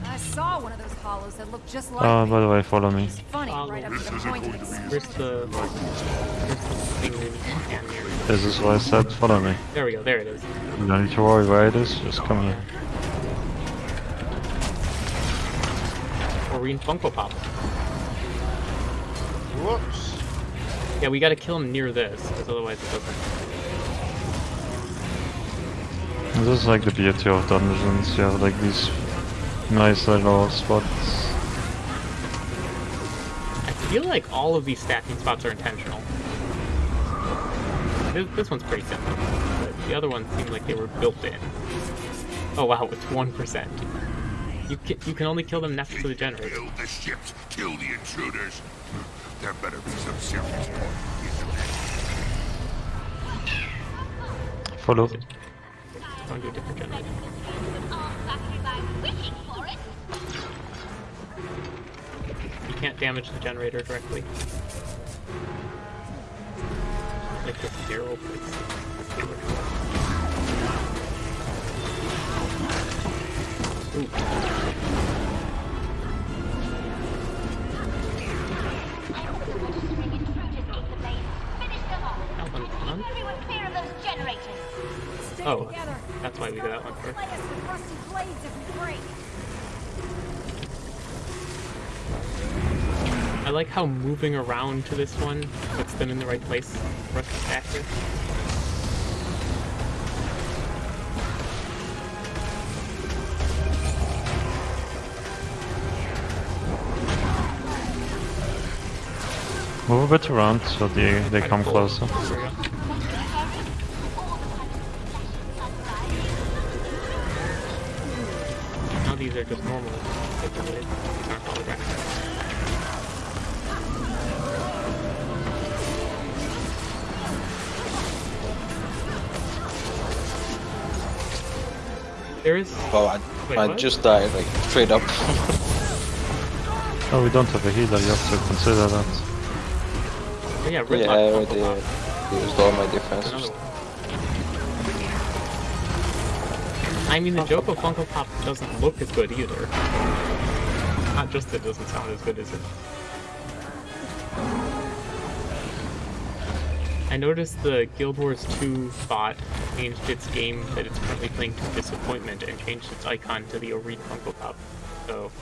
I saw one of those hollows that looked just like Oh, me. by the way, follow me. It's funny, right up to the point Where's the, where's the thing in hand here? This is why I said follow me. There we go, there it is. You don't need to worry where it is, just come here. Aurene Funko Pop. Whoops. Yeah, we gotta kill him near this, because otherwise it doesn't. This is like the beauty of dungeons, you have like these nice little spots. I feel like all of these stacking spots are intentional. This, this one's pretty simple, but the other ones seem like they were built in. Oh wow, it's 1%. You can, you can only kill them next to the generator. Build the ships. Kill the intruders. There better be some serious point. Follow. Going to a different generator. You can't damage the generator directly. Like this zero. Ooh. Oh, that's why we did that one first. Play us with rusty blades if we break. I like how moving around to this one puts them in the right place for us to stack here. Move a bit around so they, they come closer. There we go. Now these are just normal. These aren't. There is. Well, I, Wait, I what? just died like straight up. Oh, we don't have a healer, you have to consider that. Oh, yeah, yeah, Rytlock I already uh, used all my Another defenses. I mean, the Joko Funko Pop doesn't look as good either. Not just that it doesn't sound as good as it. I noticed the Guild Wars 2 bot changed its game that it's currently playing to Disappointment and changed its icon to the Aurene Funko Pop. So,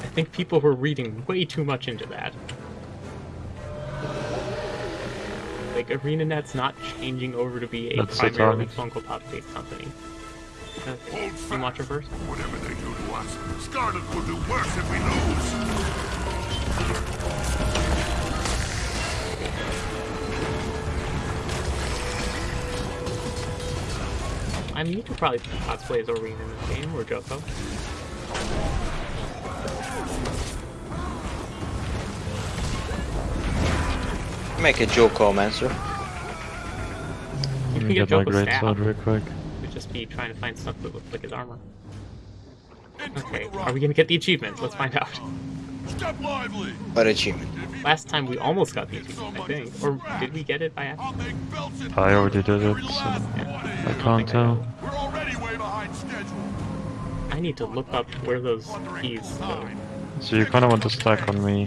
I think people were reading way too much into that. Like, ArenaNet's not changing over to be a That's primarily. Funko Pop based company. Uh, Hold you watch it fast. first? Whatever they do to us, Scarlet will do worse if we lose. I mean, you could probably cosplay as Aurene in this game, or Joko. Make a Joko Mancer. You Let can me get get my Joko great staff. real quick. We'd just be trying to find stuff that looks like his armor. Okay, are we gonna get the achievement? Let's find out. Step lively. What achievement? Last time we almost got the achievement, I think. Or did we get it by accident? I'll make belts and I already did it, so last I can't I tell. We're already way behind schedule. I need to look up where those keys go. So you kinda want to stack on me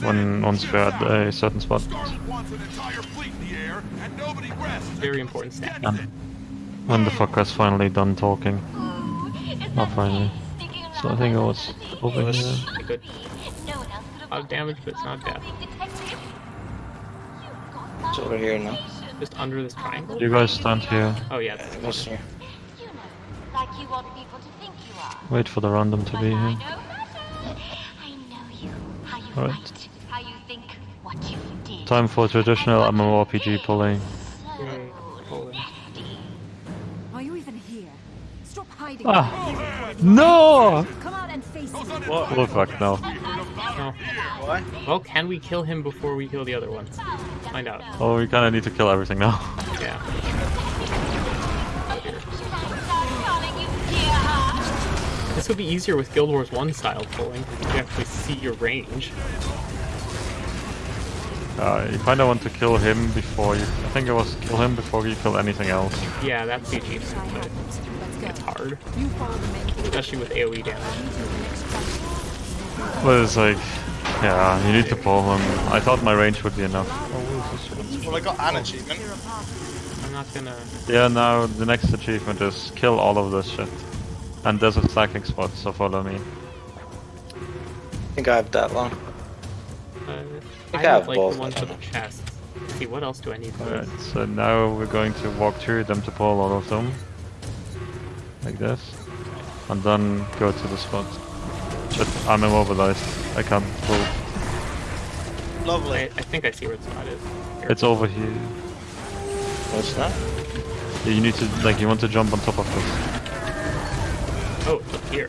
when once we're at a certain spot. Scarlet wants an entire fleet in the air, and nobody rests. Very important stat. Um, when the fucker's finally done talking. Not finally. So I think it was over here. Okay, good. No one else A lot of damage, but it's not death. It's over here now. Just under this triangle? You guys stand here. Oh yeah. that's the Yes, corner. sir. You know, like you want people to think you are. Wait for the random to be here. I know you, how you Alright. fight, how you think, what you did. Time for traditional MMORPG pulling. Ah. No! Come out and. What? Oh fuck no. No. Why? Well, can we kill him before we kill the other ones? Find out. Oh, we kinda need to kill everything now. Yeah. Calling you dear. This would be easier with Guild Wars 1 style pulling. You actually see your range. Uh, you kinda want to kill him before you... I think it was kill him before you kill anything else. Yeah, that's the achievement, but it's hard. You follow the main gate. Especially with AoE damage. I'll meet you at the next junction. But it's like... Yeah, you need to pull him. I thought my range would be enough. Well, I got an achievement. I'm not gonna... Yeah, now the next achievement is kill all of this shit. And there's a stacking spot, so follow me. I think I have that one. Uh, think I I would have like both, the one I for the chest. See, what else do I need for Alright, so now we're going to walk through them to pull all of them. Like this. And then go to the spot. Shit, I'm immobilized. I can't pull. Lovely. I think I see where the spot is. Here. It's over here. What's that? Yeah, You need to, like, you want to jump on top of this. Oh, up here.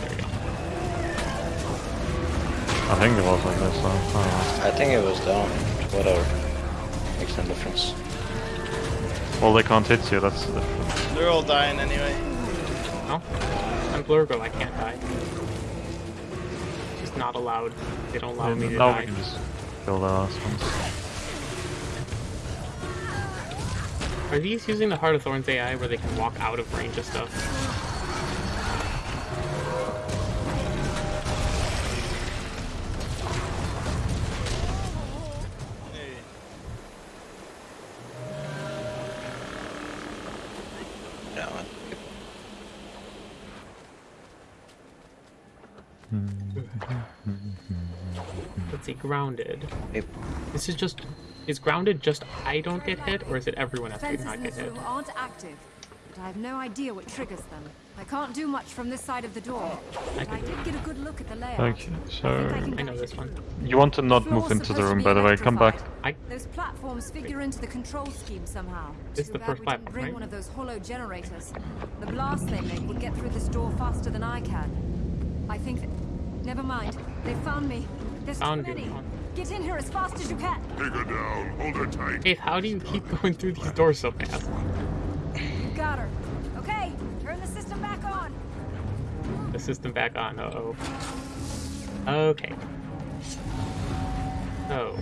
There we go. I think it was like this, so I don't know. I think it was down. Whatever. Makes no difference. Well, they can't hit you, that's the difference. They're all dying anyway. No? I'm Blurgo, I can't die. Just not allowed. They don't allow me to now die. we can just kill the last ones. Are these using the Heart of Thorns AI where they can walk out of range of stuff? Grounded. Yep. This is just. Is grounded just I don't get hit, or is it everyone else Fences not get this hit? room aren't active, but I have no idea what triggers them. I can't do much from this side of the door, but I did get a good look at the layout. Okay, so... I I I know this you one. You want to not Floor's move into the room, by the way. Come back. I Those platforms figure into the control scheme somehow. This is Too the bad first we didn't platform, bring right? one of those hollow generators. The blast they make would get through this door faster than I can. I think that... Never mind. They found me. There's Found too many. Get in here as fast as you can. Take her down. Hold her tight. Faith, how do you keep going through these doors so fast? Got her. Okay, turn the system back on. The system back on. Uh oh. Okay. So.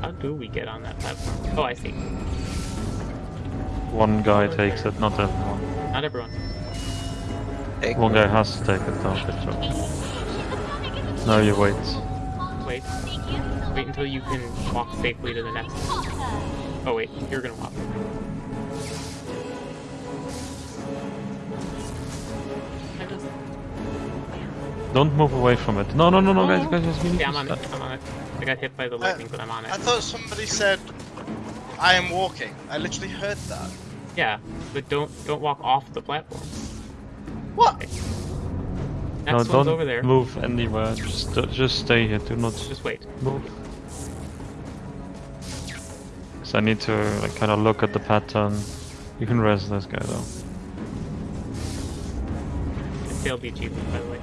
How do we get on that platform? Oh, I see. One guy takes it, not everyone. Not everyone. Take One guy has to take it, though. Good job. Now you wait. Wait. Wait until you can walk safely to the next. Oh wait, you're gonna walk. Don't move away from it. No, no, no, no, guys, guys, guys, we need Yeah, I'm on it. I'm on it. I got hit by the uh, lightning, but I'm on it. I thought somebody said, I am walking. I literally heard that. Yeah, but don't don't walk off the platform. What? Next No, one's don't over there. move anywhere. Just, uh, just stay here. Do not Just wait. move. Cause I need to like kind of look at the pattern. You can res this guy though. I failed the achievement, by the way.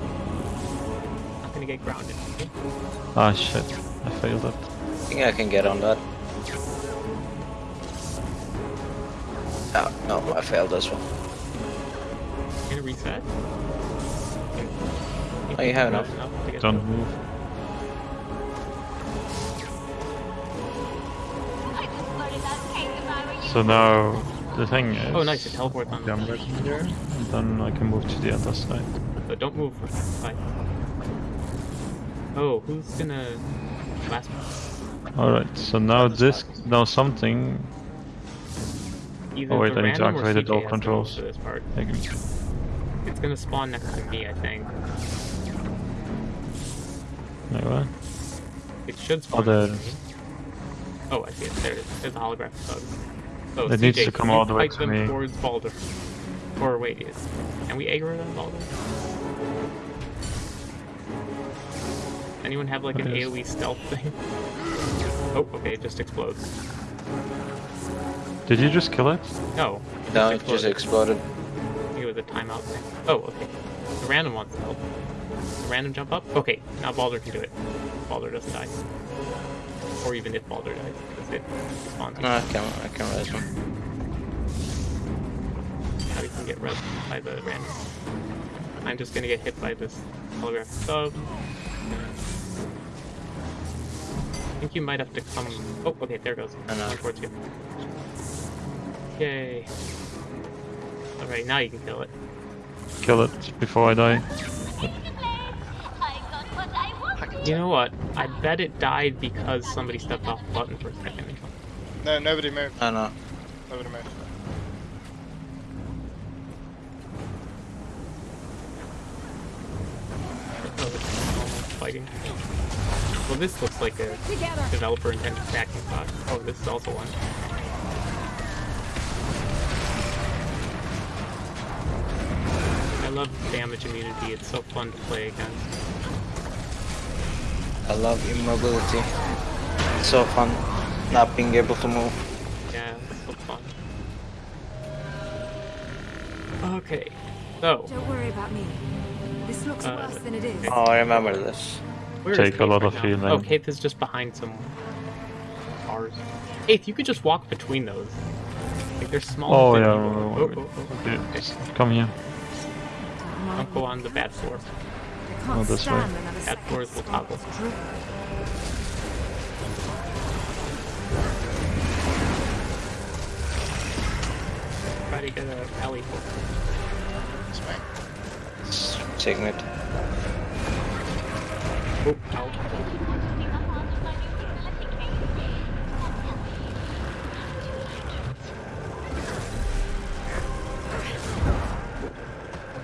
Not gonna get grounded. Ah shit, I failed it. I think I can get on that. Oh, no, I failed this one. Gonna reset. Oh, you have enough. to get Don't move. I just learned that cake if I were you. So now the thing is. Oh, nice! It teleports on. I'm right here, and then I can move to the other side. But don't move. Bye. Oh, who's gonna last one? All right. So now this, now something. Either Oh, wait, the I need to random activate CJ all controls. to this part. It's gonna spawn next to me, I think. Like what? It should Oh, spawn. there it next is. to me. Oh, I see it. There it is. There's a holographic oh. thug. Oh, so, It needs to come all the way to them me. towards Baldur. Or wait, is can we aggro them Baldur? Anyone have like an What is- AoE stealth thing? Oh, okay, it just explodes. Did you just kill it? No. No, it just exploded. I think it was a timeout thing. Oh, okay. The random wants to help. The random jump up? Okay, now Baldur can do it. Baldur doesn't die. Or even if Baldur dies, because it spawns. No, I can't. I can't res him. Now you can get res by the random. I'm just gonna get hit by this holographic sub. I think you might have to come. Oh, okay, there it goes. I know. Towards you. Yay. Alright, now you can kill it. Kill it before I die. You know what? I bet it died because somebody stepped off the button for a second. No, nobody moved. I know. Nobody moved. Oh, this fighting. Well, this looks like a developer intended stacking spot. Oh, this is also one. I love damage immunity. It's so fun to play against. I love immobility. It's so fun not being able to move. Yeah, it's so fun. Okay, so Don't worry about me. This looks Uh, worse than it is. Oh, I remember this. where is Take a lot right of now? healing. Oh, Keith is just behind some cars. Keith, you could just walk between those. Like they're small. Oh yeah. fit Oh, oh, oh, okay. Come here. Don't mind go on the bad floor. I can't Oh, this way. stand another That second floor is the spot toggle. Try to get a alley for It's me. It's Signet. Oh, ow.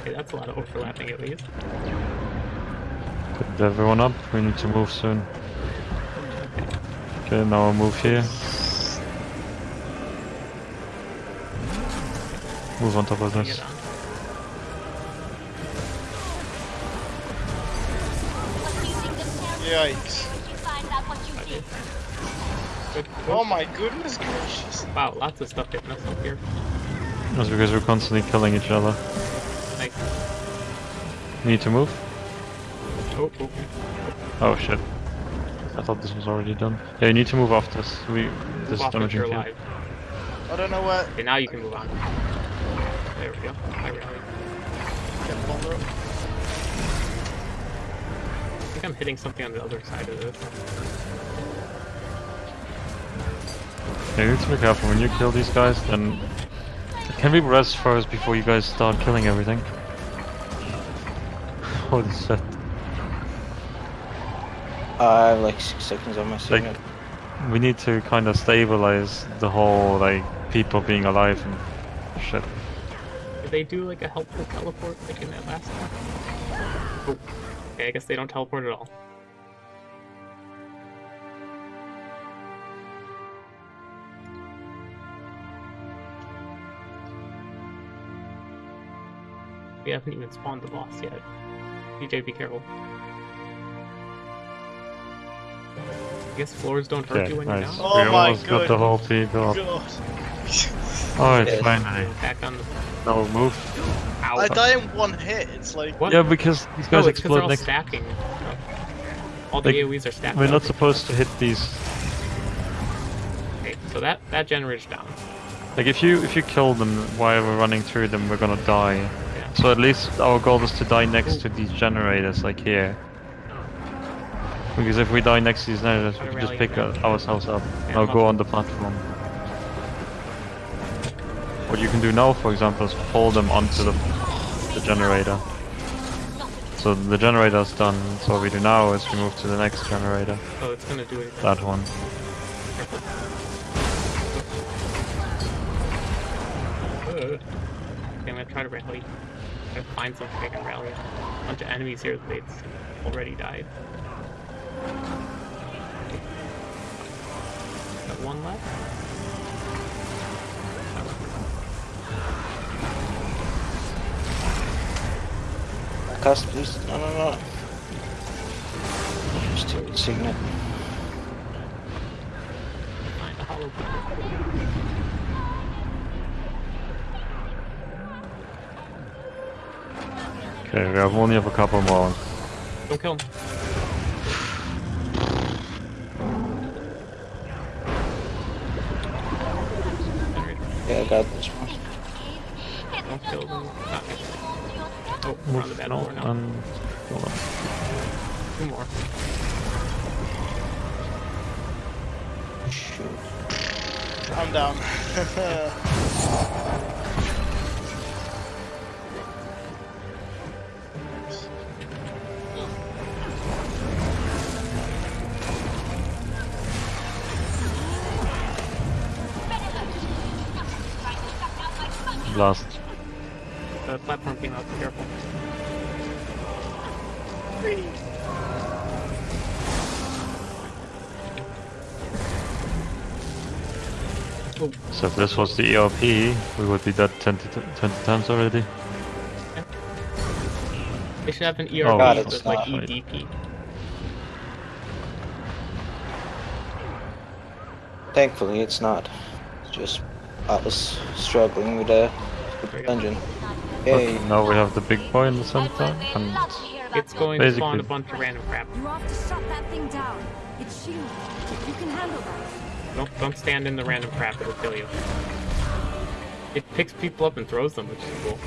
Okay, that's a lot of overlapping at least. Put everyone up. We need to move soon. Okay, now I'll move here. Move on top of this. Yikes. Oh my goodness gracious. Wow, lots of stuff hitting us up here. That's because we're constantly killing each other. Like, Need to move? Oh, oh, oh. Oh shit. I thought this was already done. Yeah, you need to move off this. We Move this is off damaging you're field. alive. I don't know where. Okay, now you can move on. There we go. I rallied. Get I think I'm hitting something on the other side of this. Yeah, you need to be careful when you kill these guys. Then can we rest first before you guys start killing everything? Holy shit! I have like six seconds on my Like we need to kind of stabilize the whole like people being alive and shit. Did they do like a helpful teleport like in that last one? Oh. Okay, I guess they don't teleport at all. We haven't even spawned the boss yet. DJ, be careful. I guess floors don't hurt Okay, you when you're down. Oh we my almost got the whole people. up. God. Oh, it's Yeah. finally. Back on the. No move. Ow. I die in one hit. It's like. What? Yeah, because these guys it's because they're all next. stacking. All the Like, AoEs are stacked. We're not supposed to hit these. Okay, so that that generator's down. Like if you if you kill them while we're running through them, we're gonna die. Yeah. So at least our goal is to die next to these generators, like here. Because if we die next season, we can just pick ourselves up. Now go on the platform. What you can do now, for example, is pull them onto the, the generator. So the generator's done, so what we do now is we move to the next generator. Oh, it's gonna do it. That one. Okay, I'm gonna try to rally. I'm gonna find something I can rally. A bunch of enemies here that's already died. One left. Cast, please. No, no, no. Still signet. Find a hollow. Okay, we have only have a couple more. Don't kill him. I got this one. Don't kill them. Ah, Oh, we're on the battle No, floor now. and hold on. Two more. I'm down. Blast. The platform came out. Be careful. Oh, So if this was the ERP, we would be dead 20, t- 20 times already. they should have an Oh, ERP it's with like not. EDP. Thankfully, it's not. It's just I was struggling with the dungeon. Okay, Yay! now we have the big boy in the center, and It's going to spawn a bunch of random crap. You have to shut that thing down. It's shielded. You can handle that. Don't, don't stand in the random crap, it'll kill you. It picks people up and throws them, which is cool.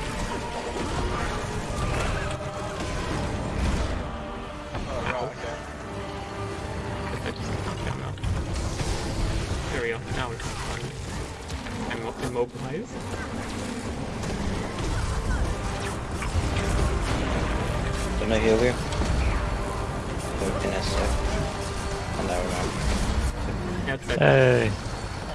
Oh, right, okay. Guess I just knocked down now. There we go, now we're fun. I'm immobilized. Can I heal you? Wait in a. Oh, never mind. That's it. hey,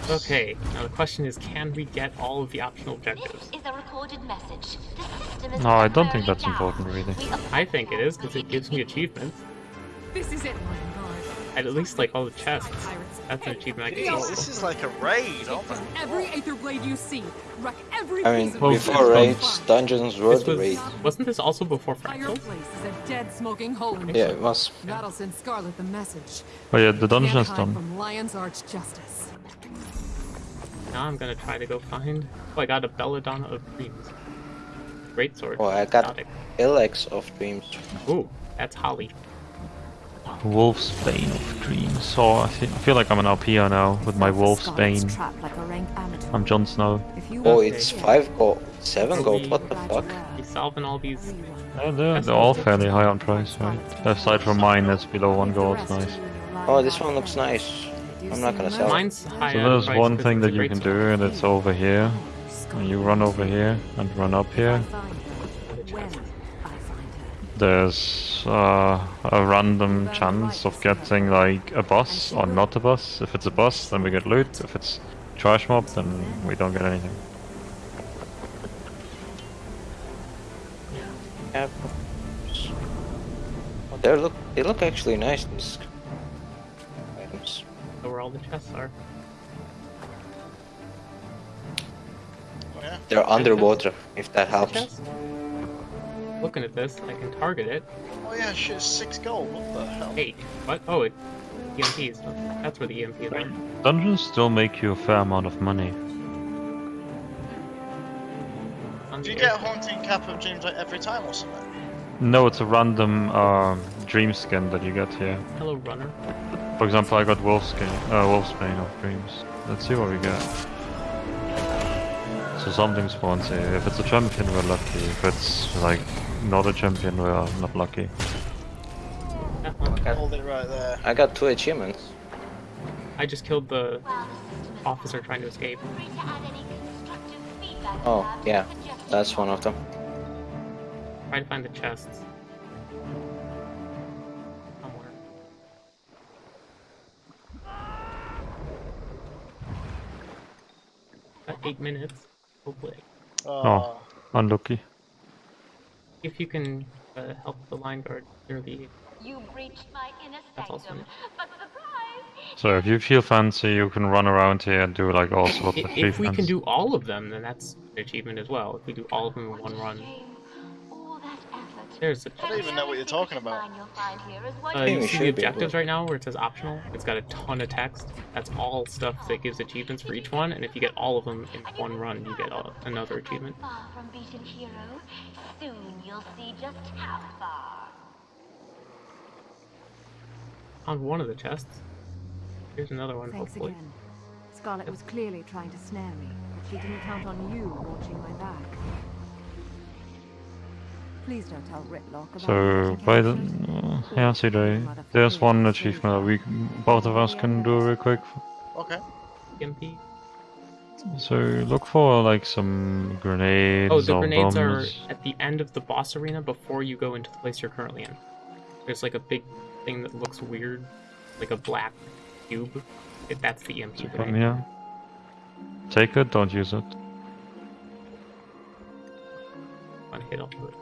Okay, now the question is, can we get all of the optional objectives? This is a recorded message. The system is no, I don't think that's down. important really. I think it is, because it gives me achievements. This is it, Lion Guard. At least like all the chests. That's an achievement I can this is like a raid, oh my Every Aether Blade you see. Wreck every I mean, piece of Well, before raids, dungeons were This the raid. wasn't this also before Fractals? a dead smoking hole. Yeah, it was. That'll send Scarlet the message. Oh yeah, the dungeon Can't is hide done. From Lion's Arch Justice. Now I'm gonna try to go find. Oh, I got a Belladonna of Dreams. Great sword. Oh, I got Exotic. Ilex of Dreams. Ooh, that's Holly. Wolf's Bane of Dreams. So I, fe- I feel like I'm an RPer now with my Wolf's Bane. trapped like a rank amateur. I'm Jon Snow. Oh, it's five gold, seven gold. What the fuck? He's solving all these. Yeah, they're, they're all fairly high on price, right? Aside from mine, that's below one gold. Nice. Oh, this one looks nice. I'm not gonna sell it. Mine's high So there's price one 'cause thing that you can do, and it's over here. And you run over here and run up here. When I find her. There's uh, a random chance of getting like a boss or not a boss. If it's a boss, then we get loot. If it's trash mob, then we don't get anything. Yeah. Oh, they look. They look actually nice. These items. So where all the chests are. Oh, yeah. They're underwater. If that helps. Chest? Looking at this, I can target it. Oh yeah, shit, six gold. What the hell? Hey, what? Oh, it EMPs. That's where the EMPs are. Dungeons still make you a fair amount of money. Do you get air. Haunting Cap of Dreams like every time or something? No, it's a random uh, dream skin that you get here. Hello, runner. For example, I got wolf skin, uh, Wolf's Bane of Dreams. Let's see what we get. So something spawns here. If it's a champion, we're lucky. If it's like not a champion, we're not lucky. Yeah, well, Hold it right there. I got two achievements. I just killed the While the system is officer trying to escape. free to add any constructive feedback you Oh, yeah. That's one of them. Try to find the chests. Somewhere. Got eight minutes. Hopefully. Ah. Oh. Unlucky. If you can uh, help the line guard clear the You breached my inner That's also sanctum, but surprise, So if you feel fancy, you can run around here and do like all sorts I- of If we can do all of them, then that's an achievement as well. If we do all of them in one run. There's a I don't even know what you're talking about. Uh, think you see the objectives right now where it says optional? It's got a ton of text. That's all stuff that gives achievements for each one, and if you get all of them in one run, you get a, another achievement. Far from beaten hero. Soon you'll see just how far. On one of the chests. Here's another one, Thanks hopefully. again. Scarlet was clearly trying to snare me, but she didn't count on you watching my back. So by the captured. uh, yeah, see there, there's one achievement that we both of us can do real quick. Okay. EMP. So look for like some grenades Oh, the or grenades are at the end of the boss arena before you go into the place you're currently in. There's like a big thing that looks weird, like a black cube. It, that's the EMP From grenade. here. Take it, don't use it. One hit off of it.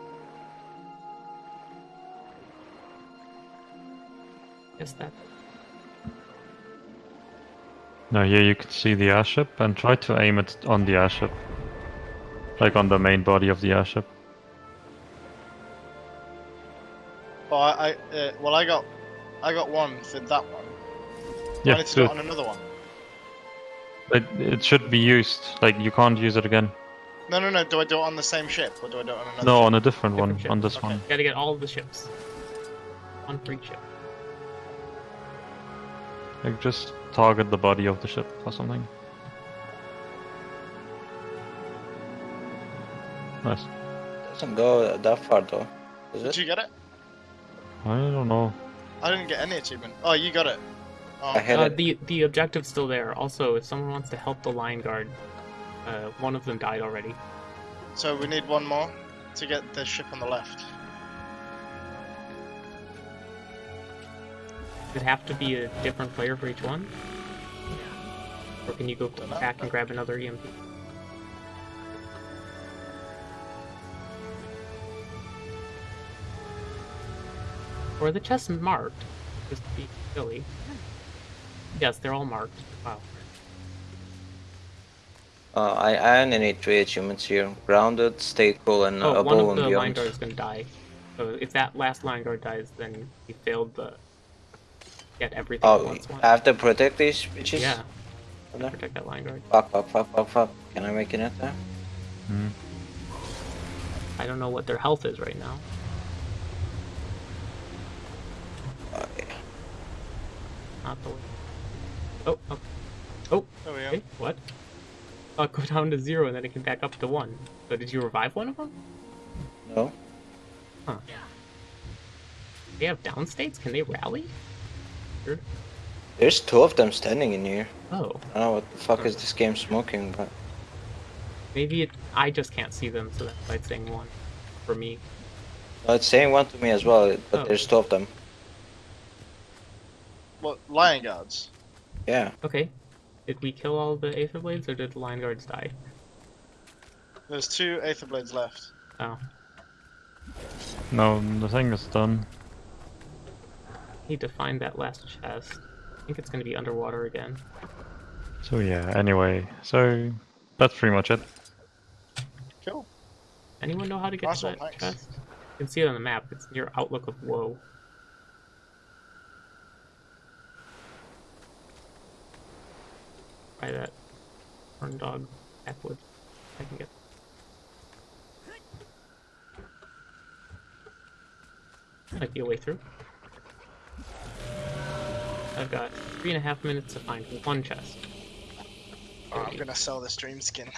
Guess that. Now here you can see the airship and try to aim it on the airship. Like on the main body of the airship. Oh, I, I uh, well, I got, I got one for that one. Do I Yeah, need to do do it. it on another one. It, it should be used. Like you can't use it again. No, no, no. Do I do it on the same ship or do I do it on another? No, ship? on a different one. Ship. On this Okay. one. You gotta get all the ships. One for each ship. Like just target the body of the ship or something. Nice. Doesn't go that far though. Is Did it? you get it? I don't know. I didn't get any achievement. Oh, you got it. Oh, I hit Uh, it. the the objective's still there. Also, if someone wants to help the Lionguard, uh, one of them died already. so we need one more to get the ship on the left. Does it have to be a different player for each one? Or can you go back and grab another EMP? Or the chests marked? Just to be silly. Yes, they're all marked. Wow. Uh, I, I only need three achievements here. Grounded, stay cool, and uh, Oh, one above of and the line beyond. guards gonna die. So if that last Lionguard dies, then you failed the get everything Oh, once. one. I have to protect these bitches? Yeah, No? protect that Lionguard. Fuck, fuck, fuck, fuck, fuck. Can I make it in there? Hmm. I don't know what their health is right now. Okay. Not the way. Oh, oh, oh. There we go. Okay, what? Oh, it go down to zero and then it can back up to one. So did you revive one of them? No? Huh. They have down states? Can they rally? Weird. There's two of them standing in here. Oh, I don't know what the fuck is this game smoking, but maybe it. I just can't see them, so that's why it's saying one for me. no, it's saying one to me as well. But Oh. there's two of them. What Lionguards? Yeah. Okay. Did we kill all the Aether Blades or did the Lionguards die? There's two Aether Blades left. Oh. No, the thing is done. Need to find that last chest. I think it's gonna be underwater again. So yeah, anyway. So that's pretty much it. Cool. Anyone know how to get Nice to that thanks. chest? You can see it on the map. It's near Outlook of Woe. By that horn dog backwood. I can get. Might be a way through. I've got three and a half minutes to find one chest. Oh, I'm gonna sell this dream skin.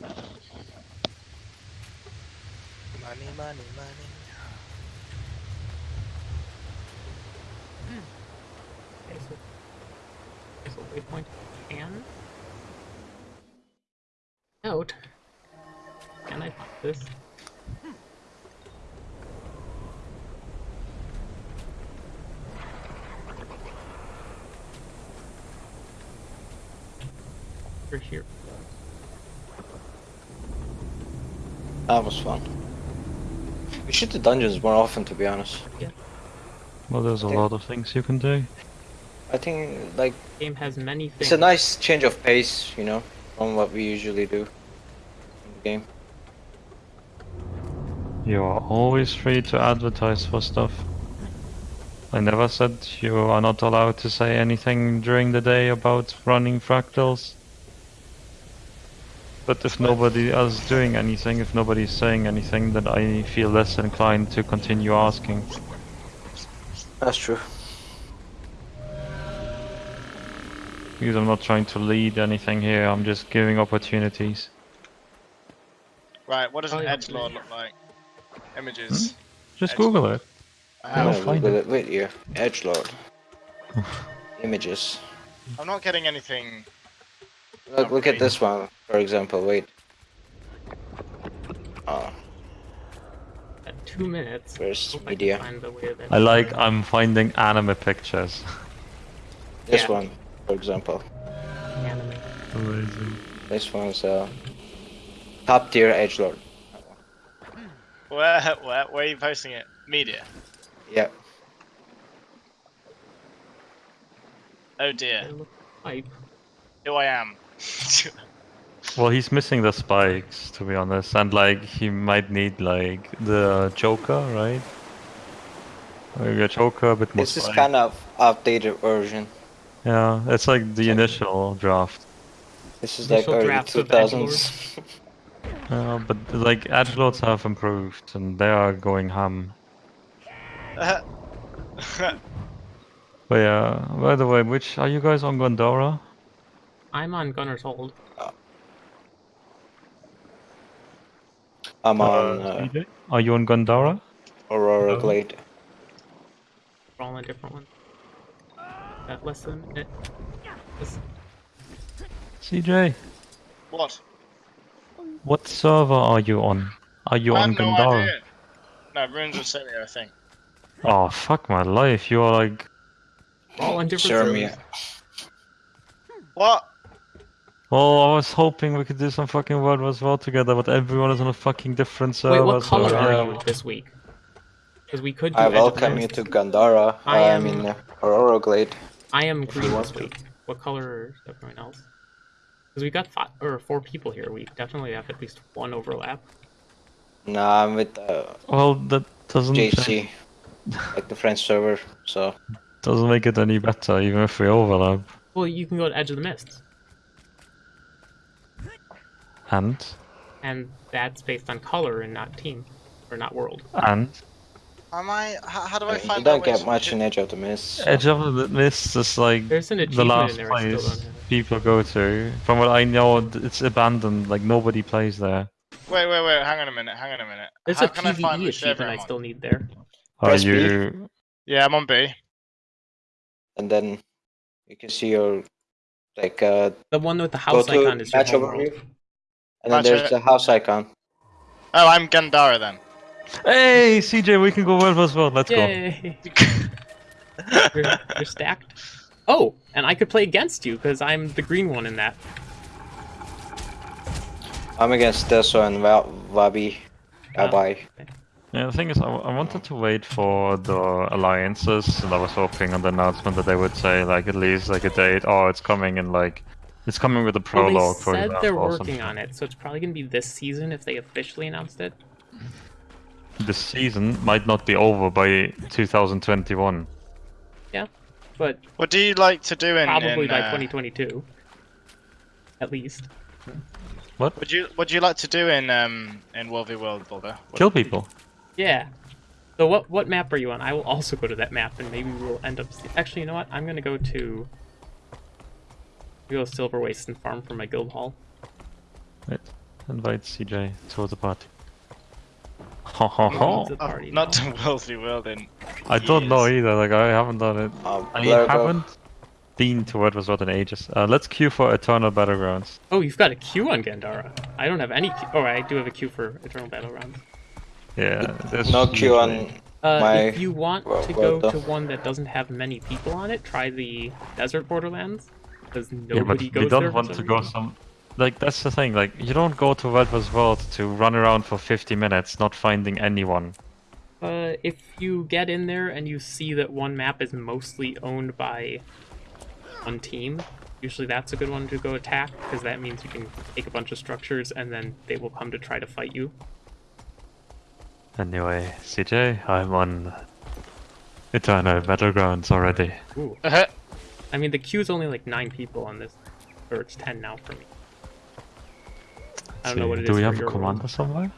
Money, money, money. Okay, so, okay, so waypoint can out. Can I pop this? You're here. That was fun. We should do dungeons more often, to be honest. Well, there's a lot of things you can do. I think like Game has many things. it's a nice change of pace, you know, from what we usually do in the game. You are always free to advertise for stuff. I never said you are not allowed to say anything during the day about running fractals. But if nobody else is doing anything, if nobody is saying anything, then I feel less inclined to continue asking. That's true. Because I'm not trying to lead anything here, I'm just giving opportunities. Right, what does an yeah. edge lord look like? Images. Hmm? Just Edge Google it. I I'm I'll have. gonna find Google it. it with you. Edgelord. Images. I'm not getting anything. Look, look at this one, for example. Wait. Oh, At two minutes. Where's Hope I media? find the way that I like I'm finding anime pictures. this Yeah. one, for example. anime. Amazing. This one's uh, top tier edgelord. Where, where, where are you posting it? Media. Yeah. Oh dear. look hype. Who I am. Well, he's missing the spikes, to be honest, and like he might need like the Joker, right? Maybe a Joker, a bit more This is spikes. kind of outdated version. Yeah, it's like the initial draft. This is like Initial early of 2000s. Uh, but like edgelords have improved, and they are going ham. But yeah, by the way, which are you guys on Gandara? I'm on Gunnar's Hold. I'm on uh, Are you on Gandara? Aurora Oh. Glade. We're all on different ones. Got less than a minute. This- CJ, what? what server are you on? Are you I on have no Gandara? idea. No, Runes of Celia, I think. Oh fuck my life! You are like We're all on different Sure, servers. Mia. What? Oh, I was hoping we could do some fucking World Wars War together, but everyone is on a fucking different server. Wait, what so color yeah. are you this week? Because we could do I welcome you to Gandara. I I am- mean, uh, Aurora Glade. I am green this week. What color is everyone else? Because we got five or four people here. We definitely have at least one overlap. Nah, I'm with uh, Well, that doesn't JC, like the French server. So doesn't make it any better, even if we overlap. Well, you can go to Edge of the Mist, And and that's based on color and not team, or not world. and Am I? How, how do I find? You don't get much in Edge of the Mist. so- Edge of the Mist is like There's an the achievement last in there I still place people go to. From what I know, it's abandoned. Like nobody plays there. Wait, wait, wait. Hang on a minute. Hang on a minute. There's How a can I find PvE which server achievement I still need there. Are Press B. you? Yeah, I'm on B. and then you can see your like uh The one with the house icon is your match home overview, world. And then Match there's it. the house icon. Oh, I'm Gandara then. Hey, CJ, we can go World Wars War. Let's go. Yay! you're, you're stacked. Oh, and I could play against you because I'm the green one in that. I'm against Deso and Val- Vabbi. Ah. Vabbi. Yeah, the thing is, I, I wanted to wait for the alliances, and I was hoping on the announcement that they would say like at least like a date. Oh, it's coming in like it's coming with a Well, prologue. they for said example, they're working on it, so it's probably gonna be this season if they officially announced it. The season might not be over by 2021. Yeah, But What do you like to do in? probably in, by uh, 2022, at least. What? Would you Would you like to do in um in World v World, Boulder? Kill people. Yeah. So what what map are you on? I will also go to that map, and maybe we'll end up. Actually, you know what? I'm gonna go to. Go to Silver Waste and farm for my guild hall. Wait, invite CJ to the party. Ho ho ho! It's a Oh, party not now. to World v World in. I don't know either. Like I haven't done it. Um, I haven't been to World Wars War in ages. Uh, let's queue for Eternal Battlegrounds. Oh, you've got a queue on Gandara. I don't have any. Queue. Oh, I do have a queue for Eternal Battlegrounds. Yeah, there's No queue on. Uh, My- if you want well, to go done. to one that doesn't have many people on it, try the Desert Borderlands. Because Yeah, but nobody goes we don't want to go reason. some. Like that's the thing. Like you don't go to World Wars World to run around for 50 minutes not finding anyone. Uh, if you get in there and you see that one map is mostly owned by one team. Usually that's a good one to go attack, because that means you can take a bunch of structures and then they will come to try to fight you. Anyway, CJ, I'm on Eternal Battlegrounds already. Ooh. I mean, the queue's only like nine people on this, or it's ten now for me. I don't know what it Do is we have a commander world. somewhere?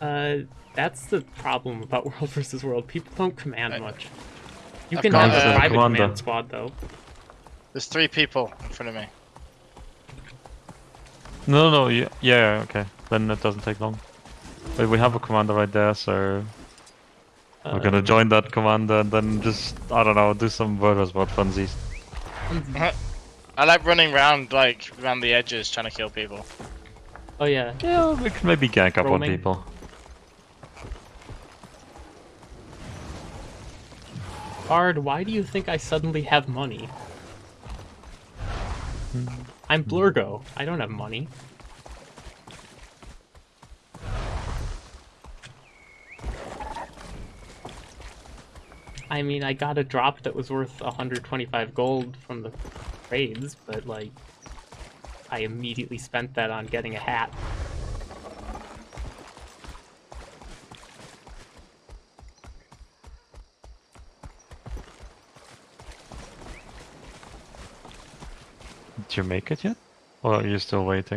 Uh, that's the problem about World versus World. People don't command much. You I've can have a uh, private commander. command squad though. There's three people in front of me. No, no, yeah, yeah, okay. Then it doesn't take long. But we have a commander right there, so we're gonna Um, join that commander and then just, I don't know, do some World World funsies. I like running around like around the edges trying to kill people. Oh yeah, Yeah, we can maybe gank up on people. Bard, why do you think I suddenly have money? I'm Blurgo. I don't have money. I mean, I got a drop that was worth 125 gold from the raids, but like, I immediately spent that on getting a hat. Did you make it yet? Or are you still waiting?